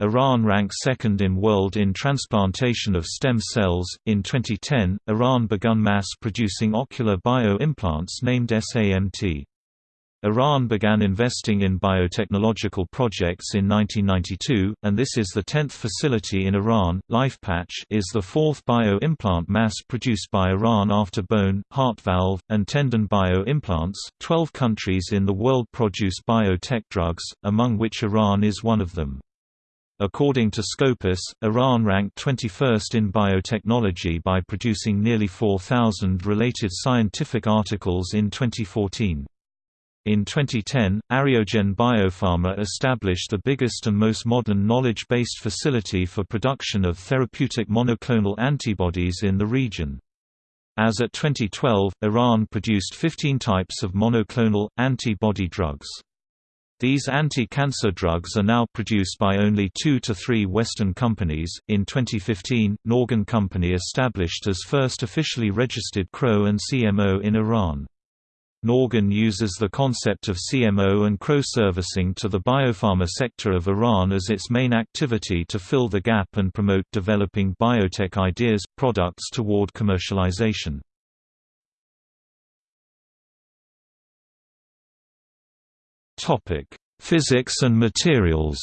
Iran ranks second in world in transplantation of stem cells. In 2010, Iran began mass producing ocular bio implants named SAMT. Iran began investing in biotechnological projects in 1992, and this is the 10th facility in Iran. LifePatch is the fourth bio-implant mass produced by Iran after bone, heart valve, and tendon bio-implants. Twelve countries in the world produce biotech drugs, among which Iran is one of them. According to Scopus, Iran ranked 21st in biotechnology by producing nearly 4,000 related scientific articles in 2014. In 2010, AryoGen Biopharma established the biggest and most modern knowledge-based facility for production of therapeutic monoclonal antibodies in the region. As at 2012, Iran produced 15 types of monoclonal, antibody drugs. These anti-cancer drugs are now produced by only two to three Western companies. In 2015, Norgon Company established as first officially registered CRO and CMO in Iran. Norgon uses the concept of CMO and CRO servicing to the biopharma sector of Iran as its main activity to fill the gap and promote developing biotech ideas, products toward commercialization. Physics and materials.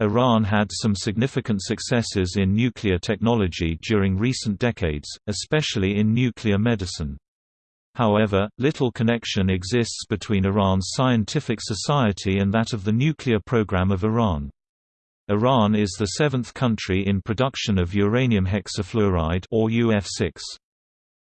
Iran had some significant successes in nuclear technology during recent decades, especially in nuclear medicine. However, little connection exists between Iran's scientific society and that of the nuclear program of Iran. Iran is the seventh country in production of uranium hexafluoride or UF6.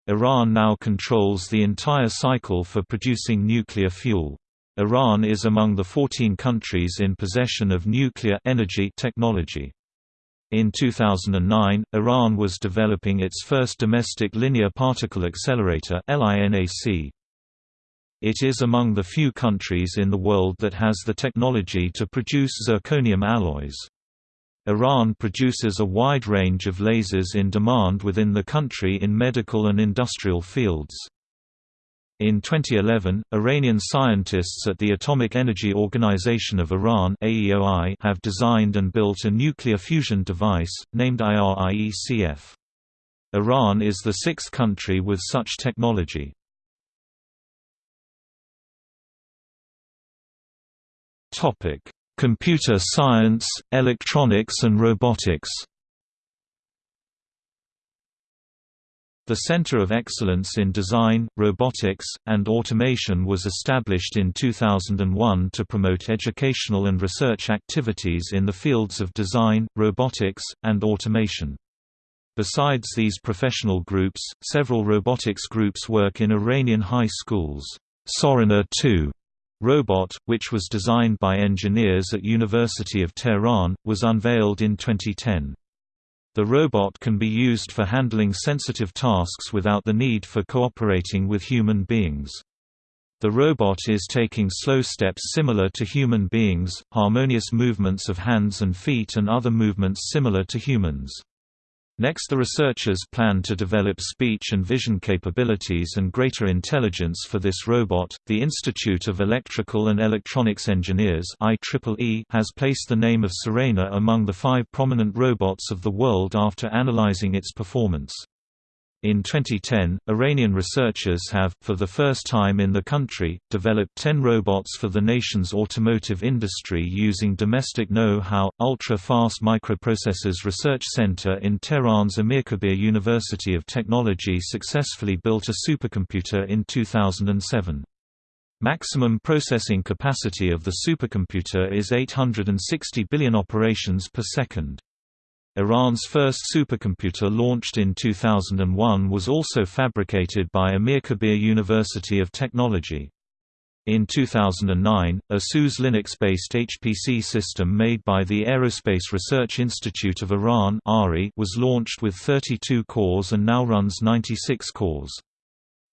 Iran now controls the entire cycle for producing nuclear fuel. Iran is among the 14 countries in possession of nuclear energy technology. In 2009, Iran was developing its first domestic linear particle accelerator. It is among the few countries in the world that has the technology to produce zirconium alloys. Iran produces a wide range of lasers in demand within the country in medical and industrial fields. In 2011, Iranian scientists at the Atomic Energy Organization of Iran AEOI have designed and built a nuclear fusion device, named IRIECF. Iran is the sixth country with such technology. Computer science, electronics and robotics The Center of Excellence in Design, Robotics, and Automation was established in 2001 to promote educational and research activities in the fields of design, robotics, and automation. Besides these professional groups, several robotics groups work in Iranian high schools. Surena 2 robot, which was designed by engineers at University of Tehran, was unveiled in 2010. The robot can be used for handling sensitive tasks without the need for cooperating with human beings. The robot is taking slow steps similar to human beings, harmonious movements of hands and feet and other movements similar to humans. Next the researchers plan to develop speech and vision capabilities and greater intelligence for this robot. The Institute of Electrical and Electronics Engineers IEEE has placed the name of Surena among the five prominent robots of the world after analyzing its performance. In 2010, Iranian researchers have, for the first time in the country, developed 10 robots for the nation's automotive industry using domestic know-how. Ultra-Fast Microprocessors Research Center in Tehran's Amirkabir University of Technology successfully built a supercomputer in 2007. Maximum processing capacity of the supercomputer is 860 billion operations per second. Iran's first supercomputer launched in 2001 was also fabricated by Amirkabir University of Technology. In 2009, a SUSE Linux-based HPC system made by the Aerospace Research Institute of Iran was launched with 32 cores and now runs 96 cores.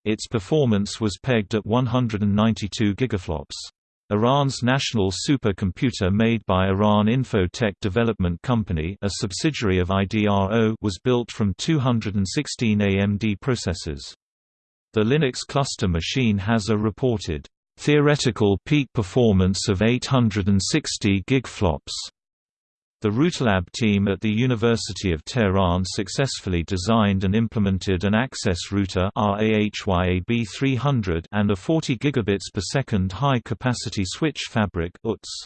Its performance was pegged at 192 gigaflops. Iran's national supercomputer made by Iran Info-Tech Development Company a subsidiary of IDRO was built from 216 AMD processors. The Linux cluster machine has a reported theoretical peak performance of 860 gigaflops. The RouterLab team at the University of Tehran successfully designed and implemented an access router RAHYAB300 and a 40 gigabits per second high-capacity switch fabric UTS.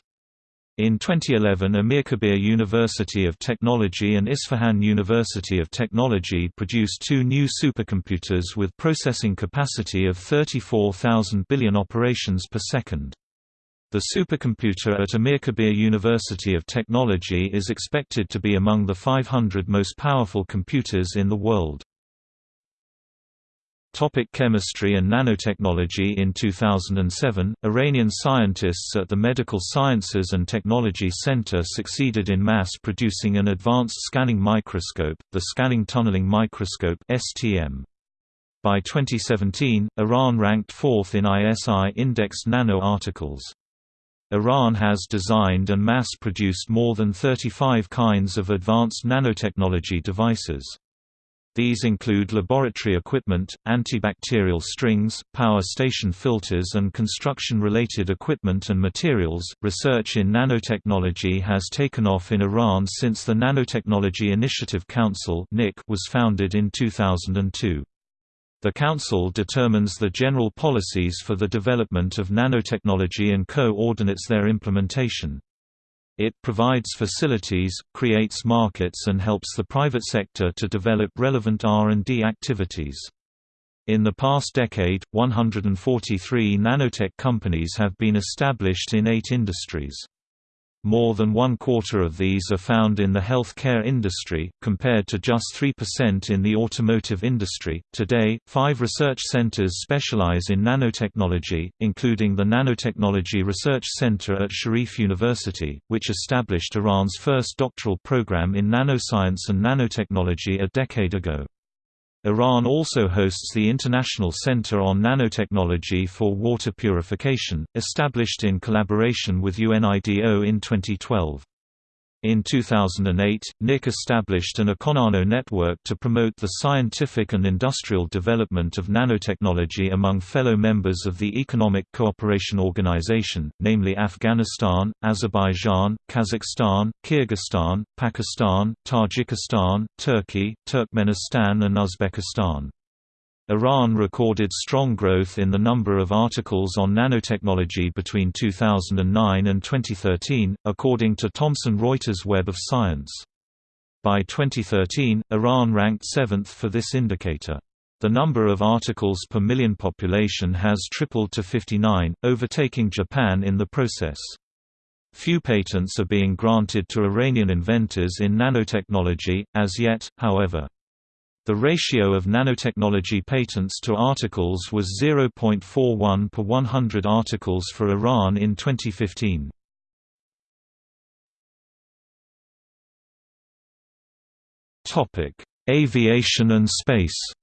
In 2011 Amirkabir University of Technology and Isfahan University of Technology produced two new supercomputers with processing capacity of 34,000 billion operations per second. The supercomputer at Amir Kabir University of Technology is expected to be among the 500 most powerful computers in the world. Topic chemistry and nanotechnology In 2007, Iranian scientists at the Medical Sciences and Technology Center succeeded in mass-producing an advanced scanning microscope, the Scanning Tunneling Microscope STM. By 2017, Iran ranked fourth in ISI-indexed nano articles. Iran has designed and mass-produced more than 35 kinds of advanced nanotechnology devices. These include laboratory equipment, antibacterial strings, power station filters, and construction related equipment and materials. Research in nanotechnology has taken off in Iran since the Nanotechnology Initiative Council (NIC) was founded in 2002. The Council determines the general policies for the development of nanotechnology and co-ordinates their implementation. It provides facilities, creates markets and helps the private sector to develop relevant R&D activities. In the past decade, 143 nanotech companies have been established in eight industries. More than one quarter of these are found in the healthcare industry, compared to just 3% in the automotive industry. Today, five research centers specialize in nanotechnology, including the Nanotechnology Research Center at Sharif University, which established Iran's first doctoral program in nanoscience and nanotechnology a decade ago. Iran also hosts the International Center on Nanotechnology for Water Purification, established in collaboration with UNIDO in 2012. In 2008, NIC established an Econano network to promote the scientific and industrial development of nanotechnology among fellow members of the Economic Cooperation Organization, namely Afghanistan, Azerbaijan, Kazakhstan, Kyrgyzstan, Pakistan, Tajikistan, Turkey, Turkmenistan and Uzbekistan. Iran recorded strong growth in the number of articles on nanotechnology between 2009 and 2013, according to Thomson Reuters Web of Science. By 2013, Iran ranked seventh for this indicator. The number of articles per million population has tripled to 59, overtaking Japan in the process. Few patents are being granted to Iranian inventors in nanotechnology, as yet, however. The ratio of nanotechnology patents to articles was 0.41 per 100 articles for Iran in 2015. Aviation and space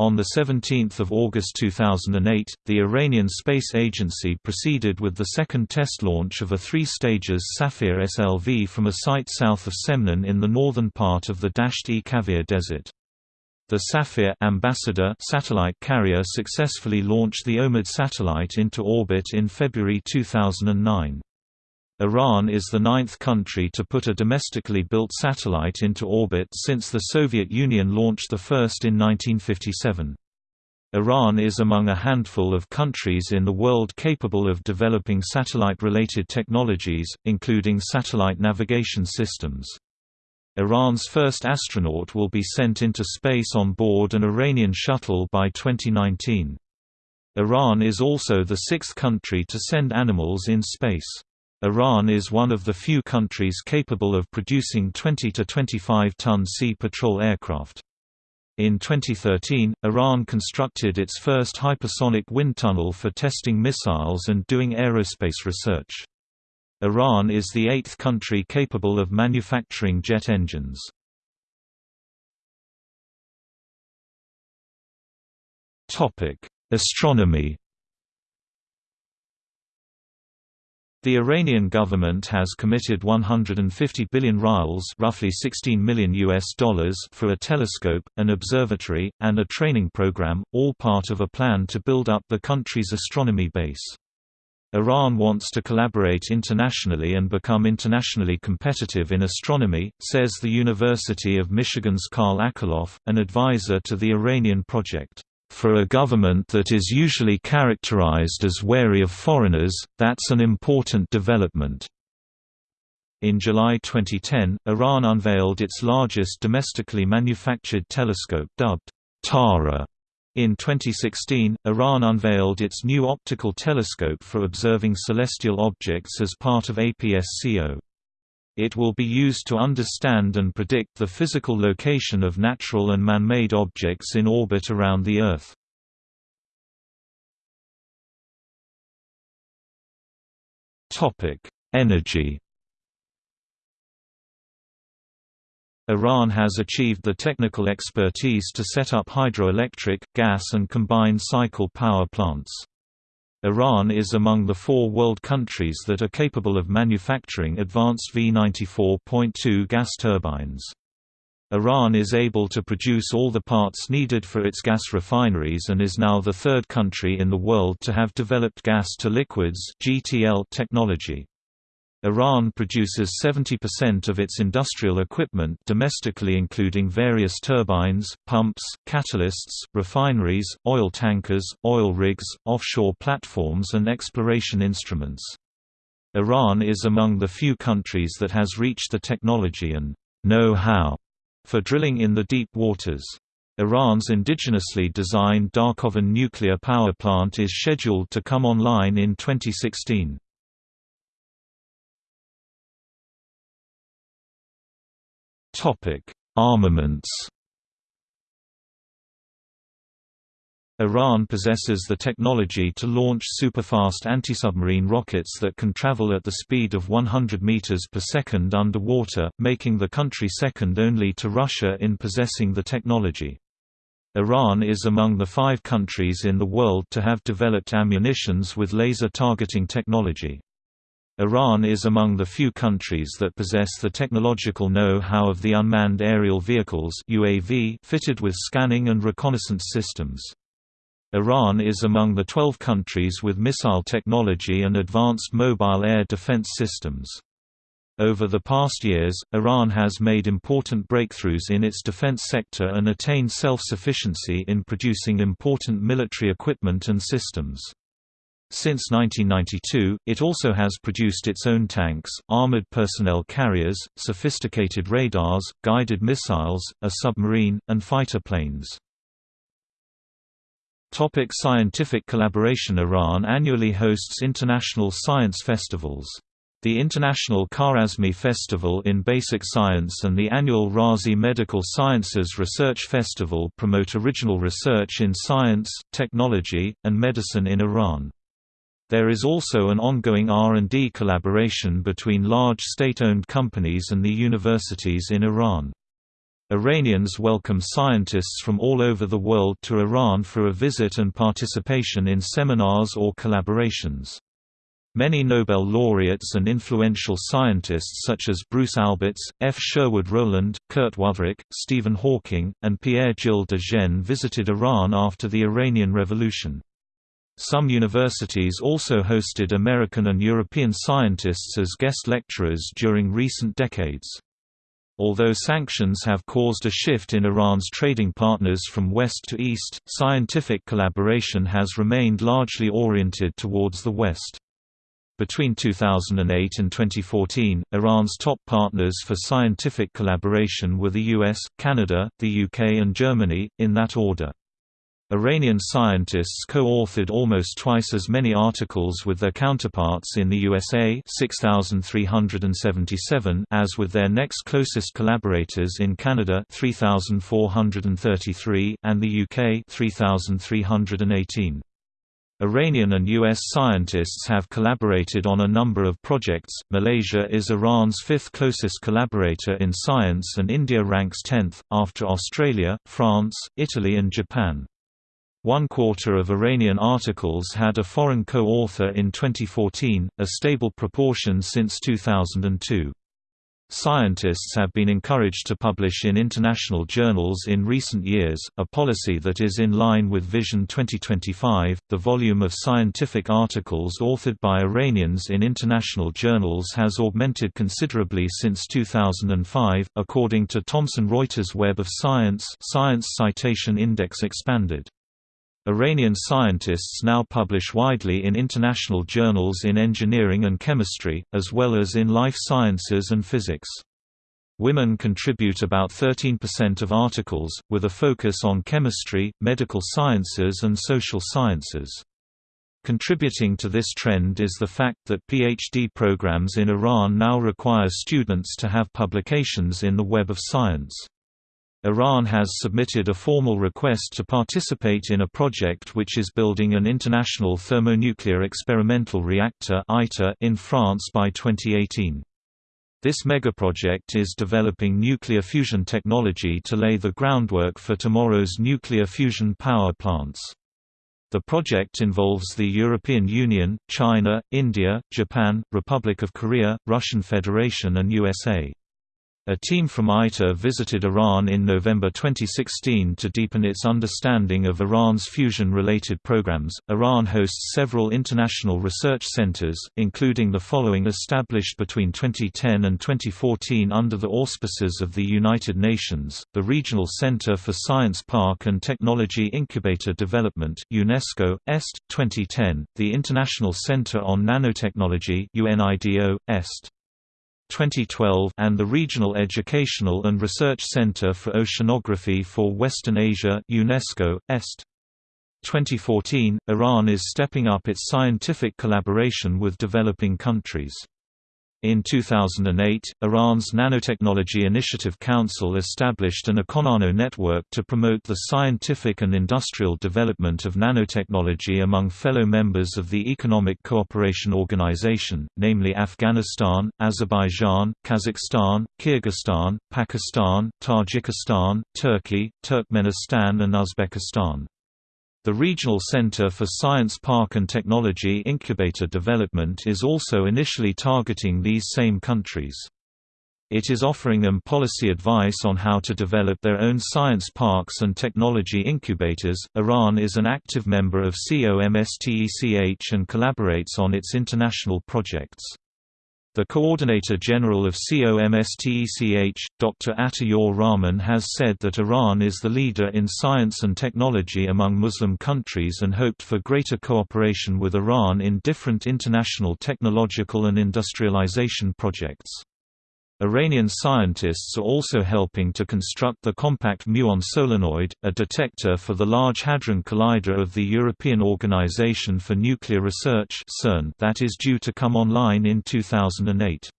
On 17 August 2008, the Iranian Space Agency proceeded with the second test launch of a three-stages Safir SLV from a site south of Semnan in the northern part of the Dasht-e Kavir Desert. The Safir Ambassador satellite carrier successfully launched the OMID satellite into orbit in February 2009. Iran is the ninth country to put a domestically built satellite into orbit since the Soviet Union launched the first in 1957. Iran is among a handful of countries in the world capable of developing satellite-related technologies, including satellite navigation systems. Iran's first astronaut will be sent into space on board an Iranian shuttle by 2019. Iran is also the sixth country to send animals in space. Iran is one of the few countries capable of producing 20 to 25 ton Sea Patrol aircraft. In 2013, Iran constructed its first hypersonic wind tunnel for testing missiles and doing aerospace research. Iran is the eighth country capable of manufacturing jet engines. Astronomy The Iranian government has committed 150 billion rials, roughly 16 million US dollars for a telescope, an observatory, and a training program, all part of a plan to build up the country's astronomy base. Iran wants to collaborate internationally and become internationally competitive in astronomy, says the University of Michigan's Carl Akerlof, an advisor to the Iranian project. For a government that is usually characterized as wary of foreigners, that's an important development. In July 2010, Iran unveiled its largest domestically manufactured telescope dubbed Tara. In 2016, Iran unveiled its new optical telescope for observing celestial objects as part of APS-CO. It will be used to understand and predict the physical location of natural and man-made objects in orbit around the Earth. Energy Iran has achieved the technical expertise to set up hydroelectric, gas and combined cycle power plants. Iran is among the four world countries that are capable of manufacturing advanced V94.2 gas turbines. Iran is able to produce all the parts needed for its gas refineries and is now the third country in the world to have developed gas-to-liquids technology. Iran produces 70% of its industrial equipment domestically including various turbines, pumps, catalysts, refineries, oil tankers, oil rigs, offshore platforms and exploration instruments. Iran is among the few countries that has reached the technology and know-how for drilling in the deep waters. Iran's indigenously designed Darkhovin nuclear power plant is scheduled to come online in 2016. Armaments Iran possesses the technology to launch superfast anti-submarine rockets that can travel at the speed of 100 meters per second underwater, making the country second only to Russia in possessing the technology. Iran is among the five countries in the world to have developed ammunitions with laser targeting technology. Iran is among the few countries that possess the technological know-how of the unmanned aerial vehicles UAV fitted with scanning and reconnaissance systems. Iran is among the 12 countries with missile technology and advanced mobile air defense systems. Over the past years, Iran has made important breakthroughs in its defense sector and attained self-sufficiency in producing important military equipment and systems. Since 1992, it also has produced its own tanks, armored personnel carriers, sophisticated radars, guided missiles, a submarine, and fighter planes. Topic scientific collaboration Iran annually hosts international science festivals. The International Kharazmi Festival in Basic Science and the annual Razi Medical Sciences Research Festival promote original research in science, technology, and medicine in Iran. There is also an ongoing R&D collaboration between large state-owned companies and the universities in Iran. Iranians welcome scientists from all over the world to Iran for a visit and participation in seminars or collaborations. Many Nobel laureates and influential scientists such as Bruce Alberts, F. Sherwood Rowland, Kurt Wüthrich, Stephen Hawking, and Pierre-Gilles de Gennes visited Iran after the Iranian Revolution. Some universities also hosted American and European scientists as guest lecturers during recent decades. Although sanctions have caused a shift in Iran's trading partners from west to east, scientific collaboration has remained largely oriented towards the west. Between 2008 and 2014, Iran's top partners for scientific collaboration were the US, Canada, the UK and Germany, in that order. Iranian scientists co-authored almost twice as many articles with their counterparts in the USA 6377 as with their next closest collaborators in Canada 3433 and the UK 3318. Iranian and U.S. scientists have collaborated on a number of projects. Malaysia is Iran's fifth closest collaborator in science, and India ranks 10th, after Australia, France, Italy, and Japan. One quarter of Iranian articles had a foreign co-author in 2014, a stable proportion since 2002. Scientists have been encouraged to publish in international journals in recent years, a policy that is in line with Vision 2025. The volume of scientific articles authored by Iranians in international journals has augmented considerably since 2005, according to Thomson Reuters Web of Science. Science Citation Index expanded. Iranian scientists now publish widely in international journals in engineering and chemistry, as well as in life sciences and physics. Women contribute about 13% of articles, with a focus on chemistry, medical sciences and social sciences. Contributing to this trend is the fact that PhD programs in Iran now require students to have publications in the Web of Science. Iran has submitted a formal request to participate in a project which is building an international thermonuclear experimental reactor in France by 2018. This megaproject is developing nuclear fusion technology to lay the groundwork for tomorrow's nuclear fusion power plants. The project involves the European Union, China, India, Japan, Republic of Korea, Russian Federation and USA. A team from ITER visited Iran in November 2016 to deepen its understanding of Iran's fusion-related programs. Iran hosts several international research centers, including the following established between 2010 and 2014 under the auspices of the United Nations: the Regional Center for Science Park and Technology Incubator Development (UNESCO, EST, 2010), the International Center on Nanotechnology (UNIDO, EST, 2012 and the Regional Educational and Research Center for Oceanography for Western Asia UNESCO, EST. 2014, Iran is stepping up its scientific collaboration with developing countries. In 2008, Iran's Nanotechnology Initiative Council established an Econano network to promote the scientific and industrial development of nanotechnology among fellow members of the Economic Cooperation Organization, namely Afghanistan, Azerbaijan, Kazakhstan, Kyrgyzstan, Pakistan, Tajikistan, Turkey, Turkmenistan and Uzbekistan. The Regional Center for Science Park and Technology Incubator Development is also initially targeting these same countries. It is offering them policy advice on how to develop their own science parks and technology incubators. Iran is an active member of COMSTECH and collaborates on its international projects. The Coordinator General of COMSTECH, Dr. Ataur Rahman has said that Iran is the leader in science and technology among Muslim countries and hoped for greater cooperation with Iran in different international technological and industrialization projects. Iranian scientists are also helping to construct the compact muon solenoid, a detector for the Large Hadron Collider of the European Organization for Nuclear Research that is due to come online in 2008.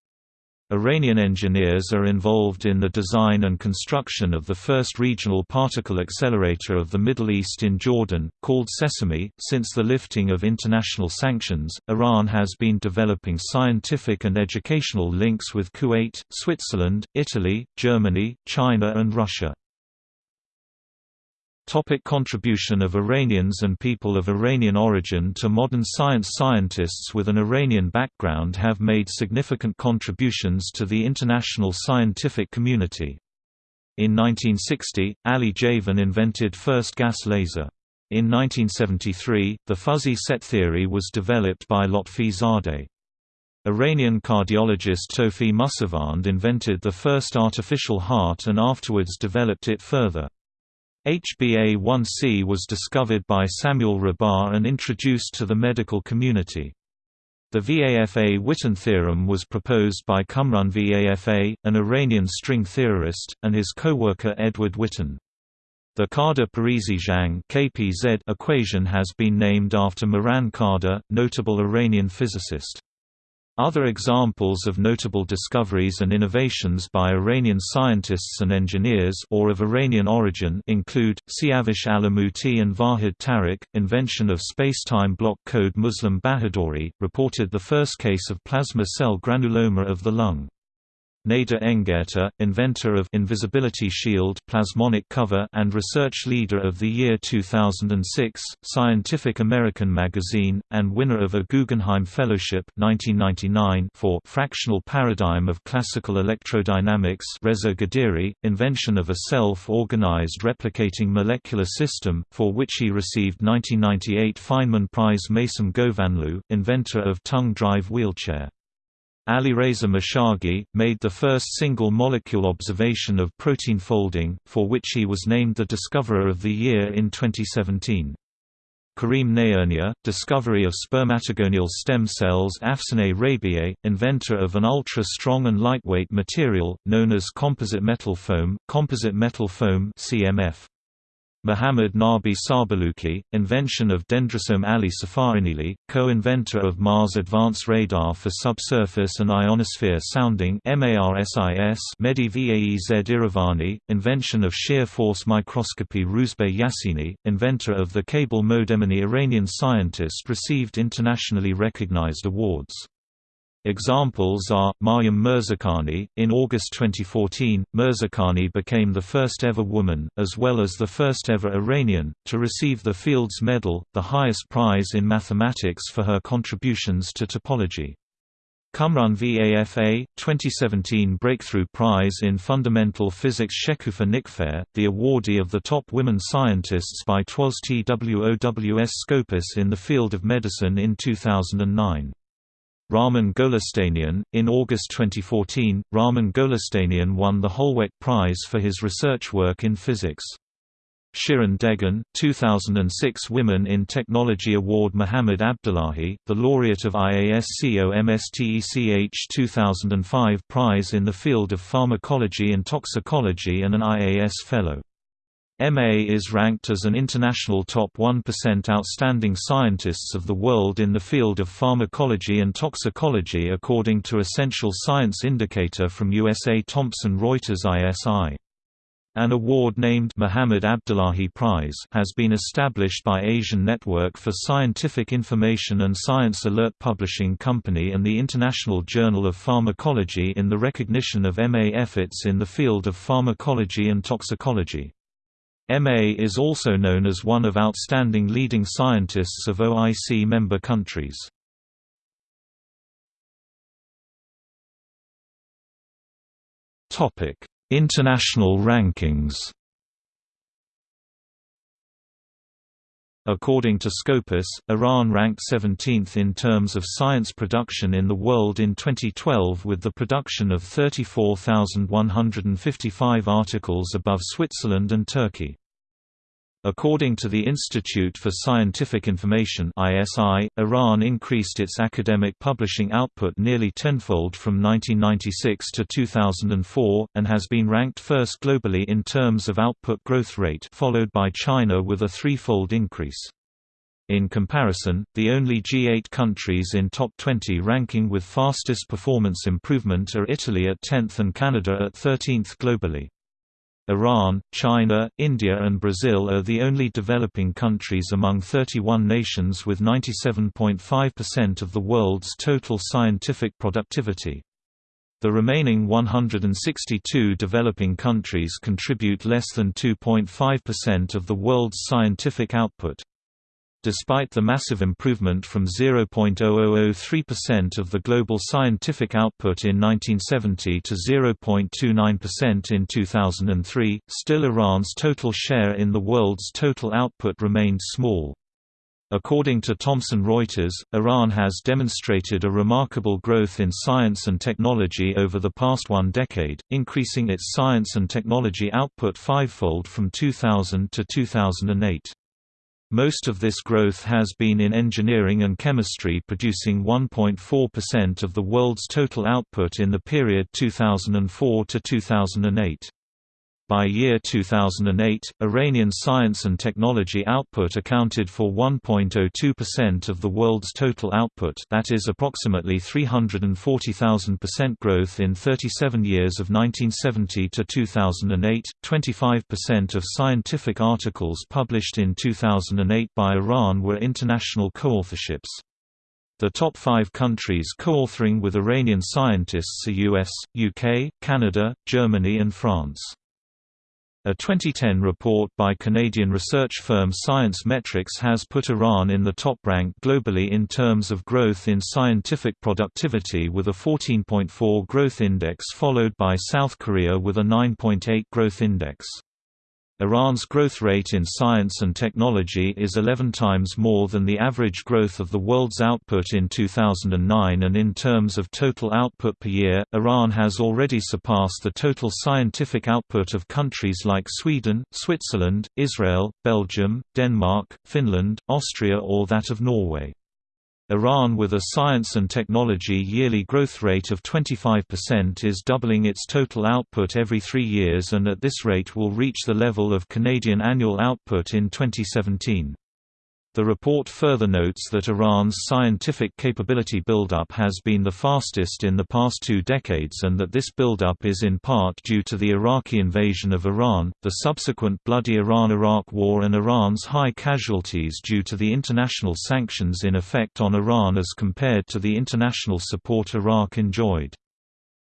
Iranian engineers are involved in the design and construction of the first regional particle accelerator of the Middle East in Jordan, called Sesame. Since the lifting of international sanctions, Iran has been developing scientific and educational links with Kuwait, Switzerland, Italy, Germany, China, and Russia. Topic contribution of Iranians and people of Iranian origin to modern science Scientists with an Iranian background have made significant contributions to the international scientific community. In 1960, Ali Javan invented first gas laser. In 1973, the fuzzy set theory was developed by Lotfi Zadeh. Iranian cardiologist Tofy Mussivand invented the first artificial heart and afterwards developed it further. HbA1c was discovered by Samuel Rahbar and introduced to the medical community. The Vafa-Witten theorem was proposed by Cumrun Vafa, an Iranian string theorist, and his co-worker Edward Witten. The Kardar-Parisi-Zhang equation has been named after Mehran Kardar, notable Iranian physicist. Other examples of notable discoveries and innovations by Iranian scientists and engineers or of Iranian origin include, Siavash Alamouti and Vahid Tarokh, invention of spacetime block code Moslem Bahadori, reported the first case of plasma cell granuloma of the lung. Nader Engheta, inventor of Invisibility Shield plasmonic cover and research leader of the year 2006, Scientific American magazine, and winner of a Guggenheim Fellowship 1999 for Fractional Paradigm of Classical Electrodynamics Reza Ghadiri, invention of a self-organized replicating molecular system, for which he received 1998 Feynman Prize Maysam Ghovanloo, inventor of tongue drive wheelchair. Alireza Mashaghi, made the first single-molecule observation of protein folding, for which he was named the Discoverer of the Year in 2017. Karim Nayernia, discovery of spermatogonial stem cells Afsaneh Rabiei, inventor of an ultra-strong and lightweight material, known as composite metal foam, composite metal foam CMF. Muhammad Nabi Sarbolouki, invention of Dendrosome Ali Safaeinili, co-inventor of Mars Advanced Radar for Subsurface and Ionosphere Sounding Mehdi Vaez Iravani, invention of shear force microscopy Rouzbeh Yassini, inventor of the cable modem and Iranian scientist received internationally recognized awards. Examples are, Maryam Mirzakhani. In August 2014, Mirzakhani became the first ever woman, as well as the first ever Iranian, to receive the Fields Medal, the highest prize in mathematics for her contributions to topology. Cumrun Vafa, 2017 Breakthrough Prize in Fundamental Physics Shekoufeh Nikfar, the awardee of the top women scientists by TWOS TWOWS Scopus in the field of medicine in 2009. Ramin Golestanian. In August 2014, Ramin Golestanian won the Holweck Prize for his research work in physics. Shirin Dehghan, 2006 Women in Technology Award Muhammad Abdollahi, the laureate of IAS-COMSTECH 2005 Prize in the field of pharmacology and toxicology and an IAS Fellow. MA is ranked as an international top 1% outstanding scientists of the world in the field of pharmacology and toxicology according to Essential Science Indicator from USA Thomson Reuters ISI. An award named Muhammad Abdollahi Prize has been established by Asian Network for Scientific Information and Science Alert Publishing Company and the International Journal of Pharmacology in the recognition of MA efforts in the field of pharmacology and toxicology. MA is also known as one of outstanding leading scientists of OIC member countries. International rankings According to Scopus, Iran ranked 17th in terms of science production in the world in 2012 with the production of 34,155 articles above Switzerland and Turkey. According to the Institute for Scientific Information ISI, Iran increased its academic publishing output nearly tenfold from 1996 to 2004, and has been ranked first globally in terms of output growth rate followed by China with a threefold increase. In comparison, the only G8 countries in top 20 ranking with fastest performance improvement are Italy at 10th and Canada at 13th globally. Iran, China, India and Brazil are the only developing countries among 31 nations with 97.5% of the world's total scientific productivity. The remaining 162 developing countries contribute less than 2.5% of the world's scientific output. Despite the massive improvement from 0.0003% of the global scientific output in 1970 to 0.29% in 2003, still Iran's total share in the world's total output remained small. According to Thomson Reuters, Iran has demonstrated a remarkable growth in science and technology over the past one decade, increasing its science and technology output fivefold from 2000 to 2008. Most of this growth has been in engineering and chemistry producing 1.4% of the world's total output in the period 2004 to 2008. By year 2008, Iranian science and technology output accounted for 1.02% of the world's total output that is approximately 340,000% growth in 37 years of 1970 to 2008. 25% of scientific articles published in 2008 by Iran were international co-authorships. The top five countries co-authoring with Iranian scientists are US, UK, Canada, Germany and France. A 2010 report by Canadian research firm Science-Metrix has put Iran in the top rank globally in terms of growth in scientific productivity with a 14.4 growth index followed by South Korea with a 9.8 growth index. Iran's growth rate in science and technology is 11 times more than the average growth of the world's output in 2009 and in terms of total output per year, Iran has already surpassed the total scientific output of countries like Sweden, Switzerland, Israel, Belgium, Denmark, Finland, Austria or that of Norway. Iran with a science and technology yearly growth rate of 25% is doubling its total output every three years and at this rate will reach the level of Canadian annual output in 2017. The report further notes that Iran's scientific capability buildup has been the fastest in the past two decades and that this buildup is in part due to the Iraqi invasion of Iran, the subsequent bloody Iran–Iraq war and Iran's high casualties due to the international sanctions in effect on Iran as compared to the international support Iraq enjoyed.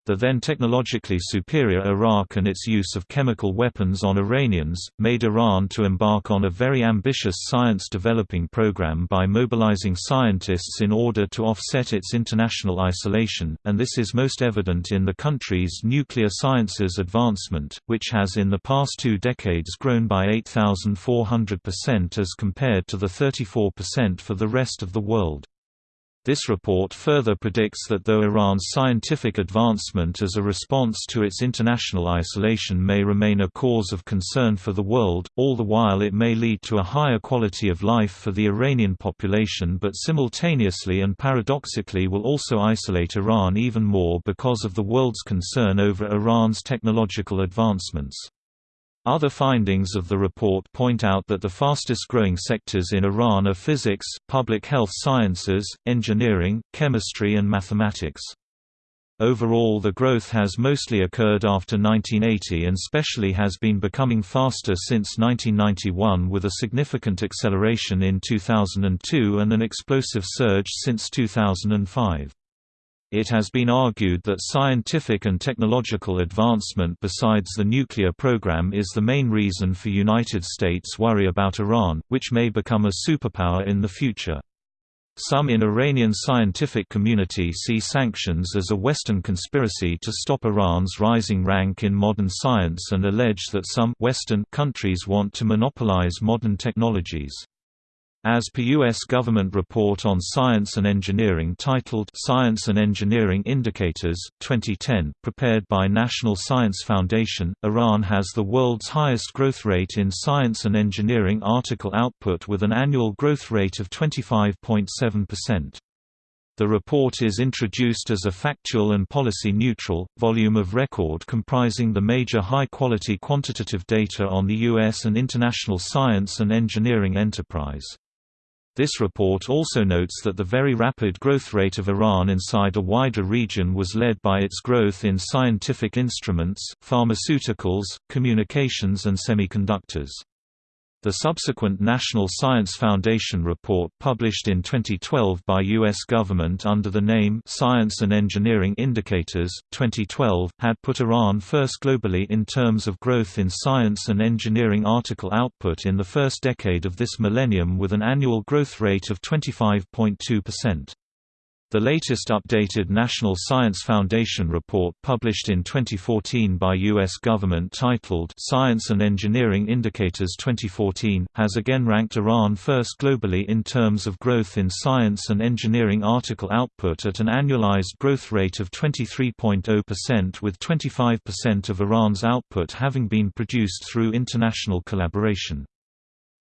The then technologically superior Iraq and its use of chemical weapons on Iranians, made Iran to embark on a very ambitious science-developing program by mobilizing scientists in order to offset its international isolation, and this is most evident in the country's nuclear sciences advancement, which has in the past two decades grown by 8,400% as compared to the 34% for the rest of the world. This report further predicts that though Iran's scientific advancement as a response to its international isolation may remain a cause of concern for the world, all the while it may lead to a higher quality of life for the Iranian population but simultaneously and paradoxically will also isolate Iran even more because of the world's concern over Iran's technological advancements. Other findings of the report point out that the fastest growing sectors in Iran are physics, public health sciences, engineering, chemistry and mathematics. Overall the growth has mostly occurred after 1980 and specially has been becoming faster since 1991 with a significant acceleration in 2002 and an explosive surge since 2005. It has been argued that scientific and technological advancement besides the nuclear program is the main reason for United States worry about Iran, which may become a superpower in the future. Some in Iranian scientific community see sanctions as a Western conspiracy to stop Iran's rising rank in modern science and allege that some Western countries want to monopolize modern technologies. As per U.S. government report on science and engineering titled Science and Engineering Indicators, 2010, prepared by National Science Foundation, Iran has the world's highest growth rate in science and engineering article output with an annual growth rate of 25.7%. The report is introduced as a factual and policy-neutral, volume of record comprising the major high-quality quantitative data on the U.S. and international science and engineering enterprise. This report also notes that the very rapid growth rate of Iran inside a wider region was led by its growth in scientific instruments, pharmaceuticals, communications and semiconductors. The subsequent National Science Foundation report published in 2012 by U.S. government under the name Science and Engineering Indicators, 2012, had put Iran first globally in terms of growth in science and engineering article output in the first decade of this millennium with an annual growth rate of 25.2%. The latest updated National Science Foundation report published in 2014 by U.S. government titled Science and Engineering Indicators 2014, has again ranked Iran first globally in terms of growth in science and engineering article output at an annualized growth rate of 23.0% with 25% of Iran's output having been produced through international collaboration.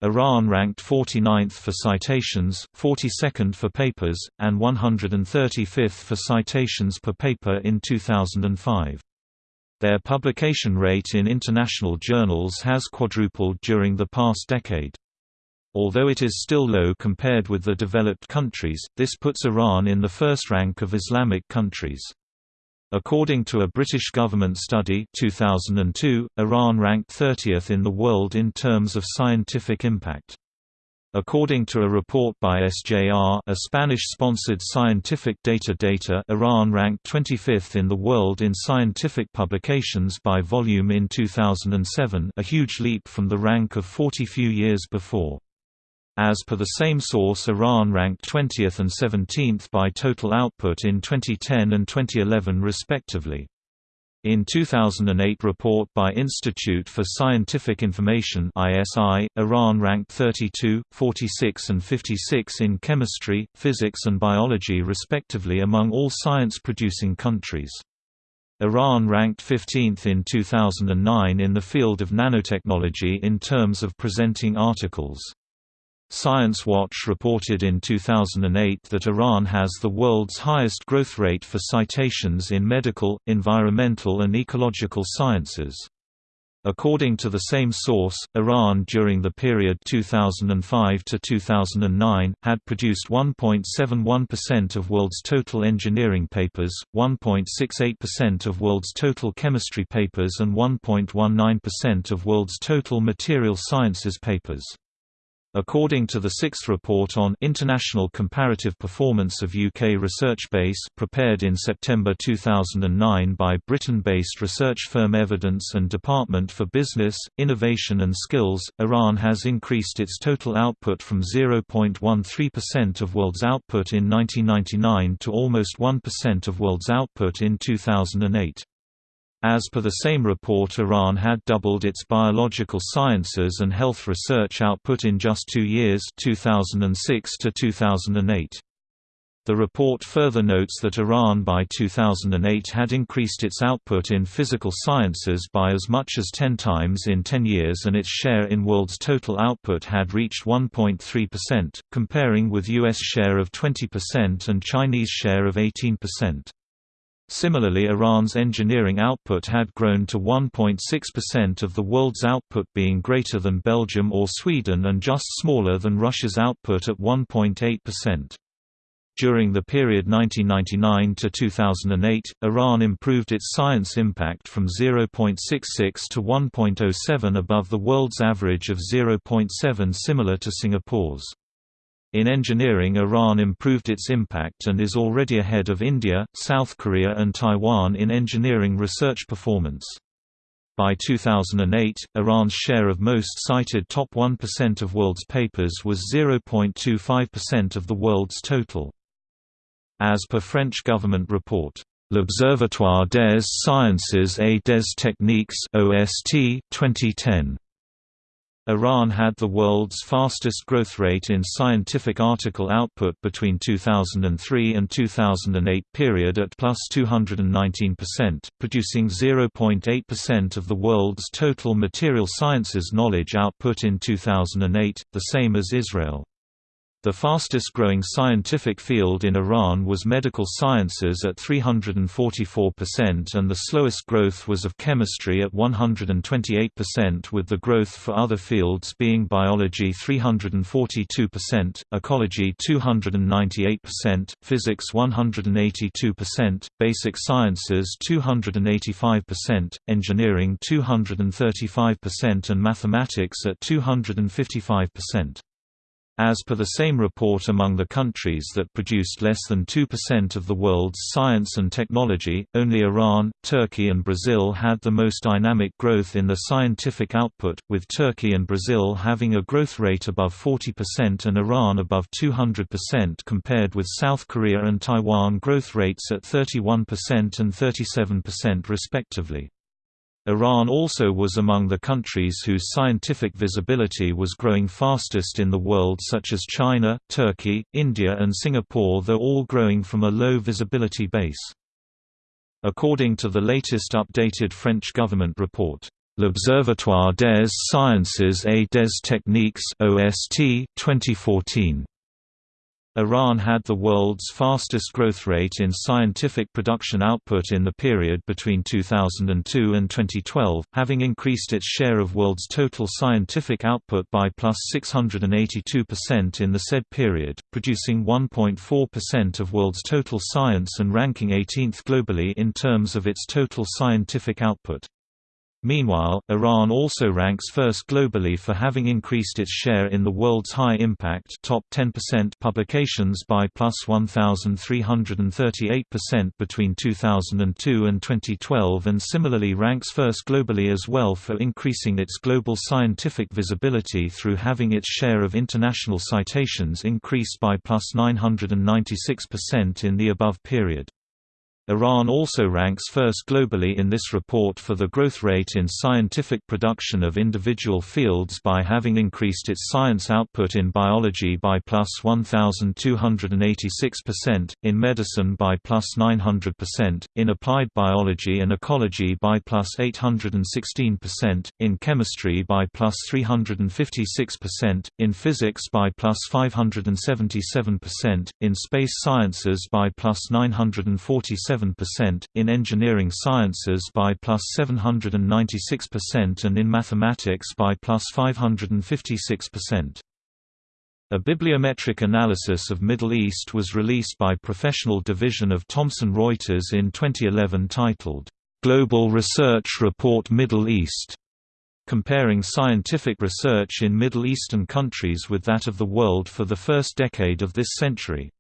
Iran ranked 49th for citations, 42nd for papers, and 135th for citations per paper in 2005. Their publication rate in international journals has quadrupled during the past decade. Although it is still low compared with the developed countries, this puts Iran in the first rank of Islamic countries. According to a British government study 2002, Iran ranked 30th in the world in terms of scientific impact. According to a report by SJR a Spanish-sponsored scientific data data Iran ranked 25th in the world in scientific publications by volume in 2007 a huge leap from the rank of 40 few years before. As per the same source Iran ranked 20th and 17th by total output in 2010 and 2011 respectively. In 2008 report by Institute for Scientific Information ISI, Iran ranked 32, 46 and 56 in chemistry, physics and biology respectively among all science-producing countries. Iran ranked 15th in 2009 in the field of nanotechnology in terms of presenting articles. Science Watch reported in 2008 that Iran has the world's highest growth rate for citations in medical, environmental and ecological sciences. According to the same source, Iran during the period 2005 to 2009 had produced 1.71% of world's total engineering papers, 1.68% of world's total chemistry papers and 1.19% of world's total material sciences papers. According to the sixth report on International Comparative Performance of UK Research Base prepared in September 2009 by Britain-based research firm Evidence and Department for Business, Innovation and Skills, Iran has increased its total output from 0.13% of world's output in 1999 to almost 1% of world's output in 2008. As per the same report Iran had doubled its biological sciences and health research output in just two years 2006 to 2008. The report further notes that Iran by 2008 had increased its output in physical sciences by as much as 10 times in 10 years and its share in world's total output had reached 1.3%, comparing with U.S. share of 20% and Chinese share of 18%. Similarly Iran's engineering output had grown to 1.6% of the world's output being greater than Belgium or Sweden and just smaller than Russia's output at 1.8%. During the period 1999 to 2008, Iran improved its science impact from 0.66 to 1.07 above the world's average of 0.7 similar to Singapore's. In engineering Iran improved its impact and is already ahead of India, South Korea and Taiwan in engineering research performance. By 2008, Iran's share of most cited top 1% of world's papers was 0.25% of the world's total. As per French government report, L'Observatoire des Sciences et des Techniques OST 2010 Iran had the world's fastest growth rate in scientific article output between 2003 and 2008 period at plus 219%, producing 0.8% of the world's total material sciences knowledge output in 2008, the same as Israel. The fastest growing scientific field in Iran was medical sciences at 344% and the slowest growth was of chemistry at 128% with the growth for other fields being biology 342%, ecology 298%, physics 182%, basic sciences 285%, engineering 235% and mathematics at 255%. As per the same report among the countries that produced less than 2% of the world's science and technology, only Iran, Turkey and Brazil had the most dynamic growth in the scientific output, with Turkey and Brazil having a growth rate above 40% and Iran above 200% compared with South Korea and Taiwan growth rates at 31% and 37% respectively. Iran also was among the countries whose scientific visibility was growing fastest in the world such as China, Turkey, India and Singapore though all growing from a low visibility base. According to the latest updated French government report, L'Observatoire des Sciences et des Techniques OST 2014 Iran had the world's fastest growth rate in scientific production output in the period between 2002 and 2012, having increased its share of world's total scientific output by plus 682% in the said period, producing 1.4% of world's total science and ranking 18th globally in terms of its total scientific output. Meanwhile, Iran also ranks first globally for having increased its share in the world's high-impact top 10% publications by plus 1,338% between 2002 and 2012 and similarly ranks first globally as well for increasing its global scientific visibility through having its share of international citations increased by plus 996% in the above period. Iran also ranks first globally in this report for the growth rate in scientific production of individual fields by having increased its science output in biology by plus 1,286%, in medicine by plus 900%, in applied biology and ecology by plus 816%, in chemistry by plus 356%, in physics by plus 577%, in space sciences by plus 947 percent in engineering sciences by plus 796% and in mathematics by plus 556%. A bibliometric analysis of Middle East was released by Professional Division of Thomson Reuters in 2011 titled, "'Global Research Report Middle East' comparing scientific research in Middle Eastern countries with that of the world for the first decade of this century.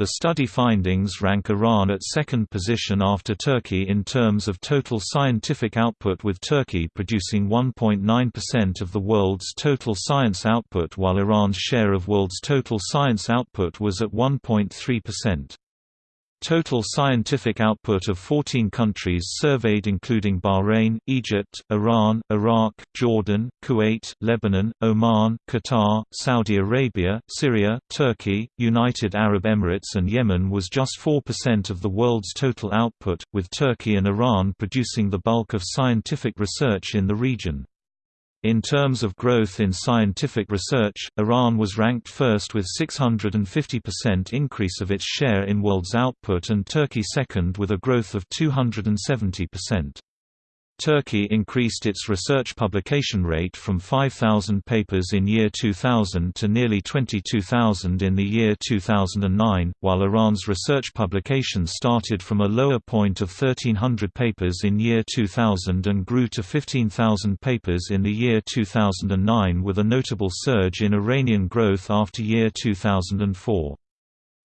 The study findings rank Iran at second position after Turkey in terms of total scientific output with Turkey producing 1.9% of the world's total science output while Iran's share of world's total science output was at 1.3%. Total scientific output of 14 countries surveyed including Bahrain, Egypt, Iran, Iraq, Jordan, Kuwait, Lebanon, Oman, Qatar, Saudi Arabia, Syria, Turkey, United Arab Emirates and Yemen was just 4% of the world's total output, with Turkey and Iran producing the bulk of scientific research in the region. In terms of growth in scientific research, Iran was ranked first with 650% increase of its share in world's output and Turkey second with a growth of 270%. Turkey increased its research publication rate from 5,000 papers in year 2000 to nearly 22,000 in the year 2009, while Iran's research publication started from a lower point of 1,300 papers in year 2000 and grew to 15,000 papers in the year 2009 with a notable surge in Iranian growth after year 2004.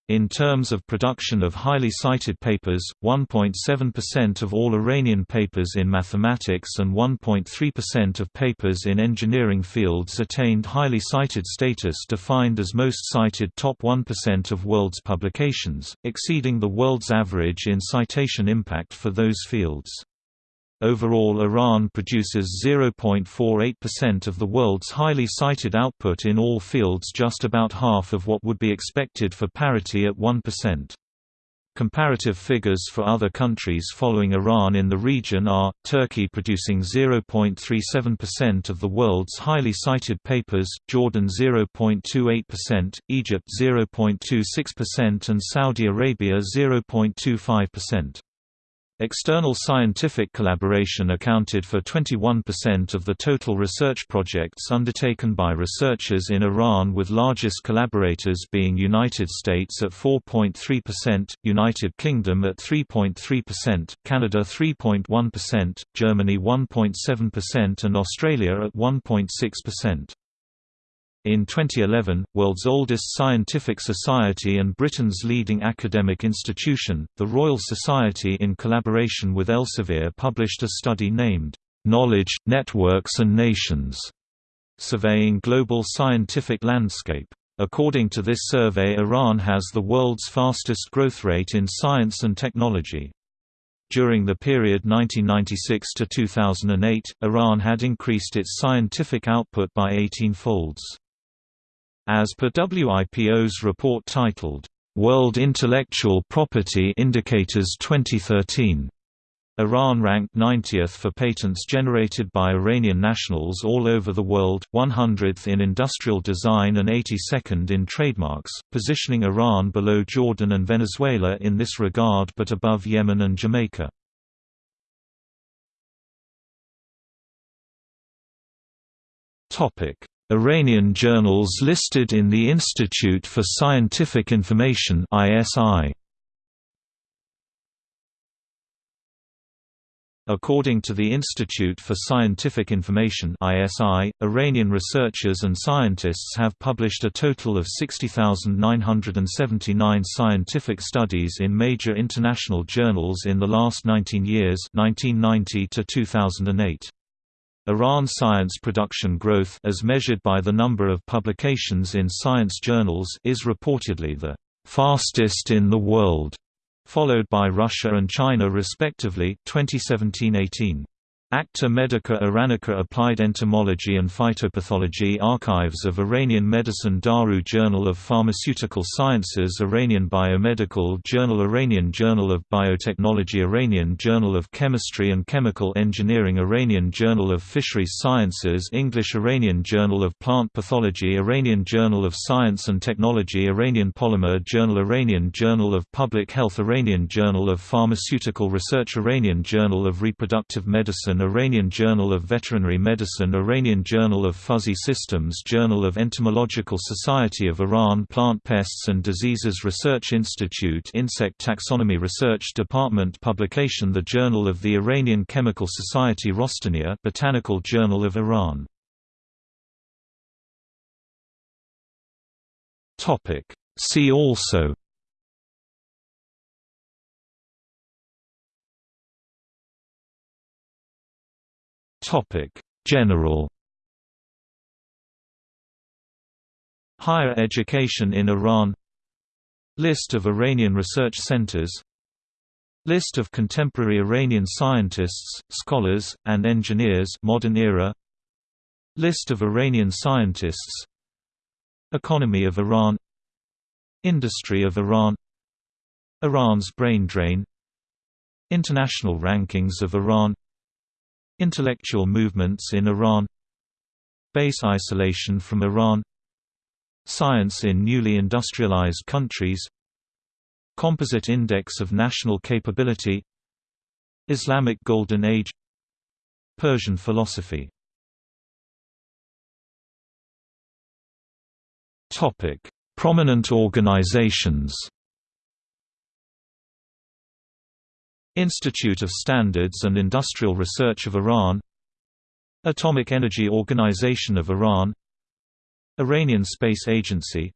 In terms of production of highly cited papers, 1.7% of all Iranian papers in mathematics and 1.3% of papers in engineering fields attained highly cited status defined as most cited top 1% of world's publications, exceeding the world's average in citation impact for those fields. Overall Iran produces 0.48% of the world's highly cited output in all fields just about half of what would be expected for parity at 1%. Comparative figures for other countries following Iran in the region are, Turkey producing 0.37% of the world's highly cited papers, Jordan 0.28%, Egypt 0.26% and Saudi Arabia 0.25%. External scientific collaboration accounted for 21% of the total research projects undertaken by researchers in Iran with largest collaborators being United States at 4.3%, United Kingdom at 3.3%, Canada 3.1%, Germany 1.7% and Australia at 1.6%. In 2011, world's oldest scientific society and Britain's leading academic institution, the Royal Society in collaboration with Elsevier published a study named, "'Knowledge, Networks and Nations' surveying global scientific landscape. According to this survey Iran has the world's fastest growth rate in science and technology. During the period 1996 to 2008, Iran had increased its scientific output by 18 folds. As per WIPO's report titled, "'World Intellectual Property Indicators 2013' Iran ranked 90th for patents generated by Iranian nationals all over the world, 100th in industrial design and 82nd in trademarks, positioning Iran below Jordan and Venezuela in this regard but above Yemen and Jamaica. Iranian journals listed in the Institute for Scientific Information ISI. According to the Institute for Scientific Information ISI, Iranian researchers and scientists have published a total of 60,979 scientific studies in major international journals in the last 19 years 1990 to 2008. Iran science production growth as measured by the number of publications in science journals is reportedly the fastest in the world. followed by Russia and China respectively 2017-18. Acta Medica Iranica Applied Entomology and Phytopathology Archives of Iranian Medicine Daru Journal of Pharmaceutical Sciences Iranian Biomedical Journal Iranian Journal of Biotechnology Iranian Journal of Chemistry and Chemical Engineering Iranian Journal of Fisheries Sciences English Iranian Journal of Plant Pathology Iranian Journal of Science and Technology Iranian Polymer Journal Iranian Journal of Public Health Iranian Journal of Pharmaceutical Research Iranian Journal of Reproductive Medicine Iranian Journal of Veterinary Medicine Iranian Journal of Fuzzy Systems Journal of Entomological Society of Iran Plant Pests and Diseases Research Institute Insect Taxonomy Research Department Publication The Journal of the Iranian Chemical Society Rostaniha Botanical Journal of Iran. See also Topic: General. Higher education in Iran. List of Iranian research centers. List of contemporary Iranian scientists, scholars, and engineers modern era. List of Iranian scientists. Economy of Iran. Industry of Iran. Iran's brain drain. International rankings of Iran Intellectual movements in Iran Base isolation from Iran Science in newly industrialized countries Composite Index of National Capability Islamic Golden Age Persian philosophy. Prominent organizations Institute of Standards and Industrial Research of Iran Atomic Energy Organization of Iran Iranian Space Agency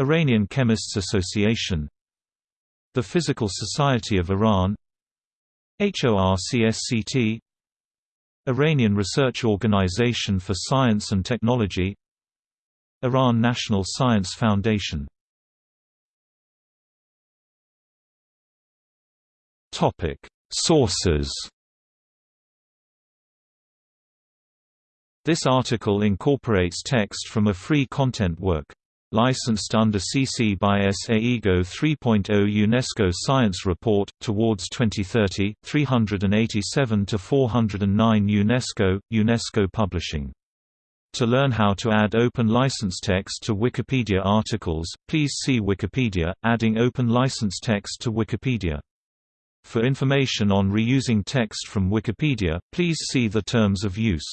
Iranian Chemists Association The Physical Society of Iran HORCSCT Iranian Research Organization for Science and Technology Iran National Science Foundation Topic: Sources. This article incorporates text from a free content work. Licensed under CC by SAEGO 3.0 UNESCO Science Report, Towards 2030, 387–409 UNESCO, UNESCO Publishing. To learn how to add open license text to Wikipedia articles, please see Wikipedia, adding open license text to Wikipedia. For information on reusing text from Wikipedia, please see the terms of use.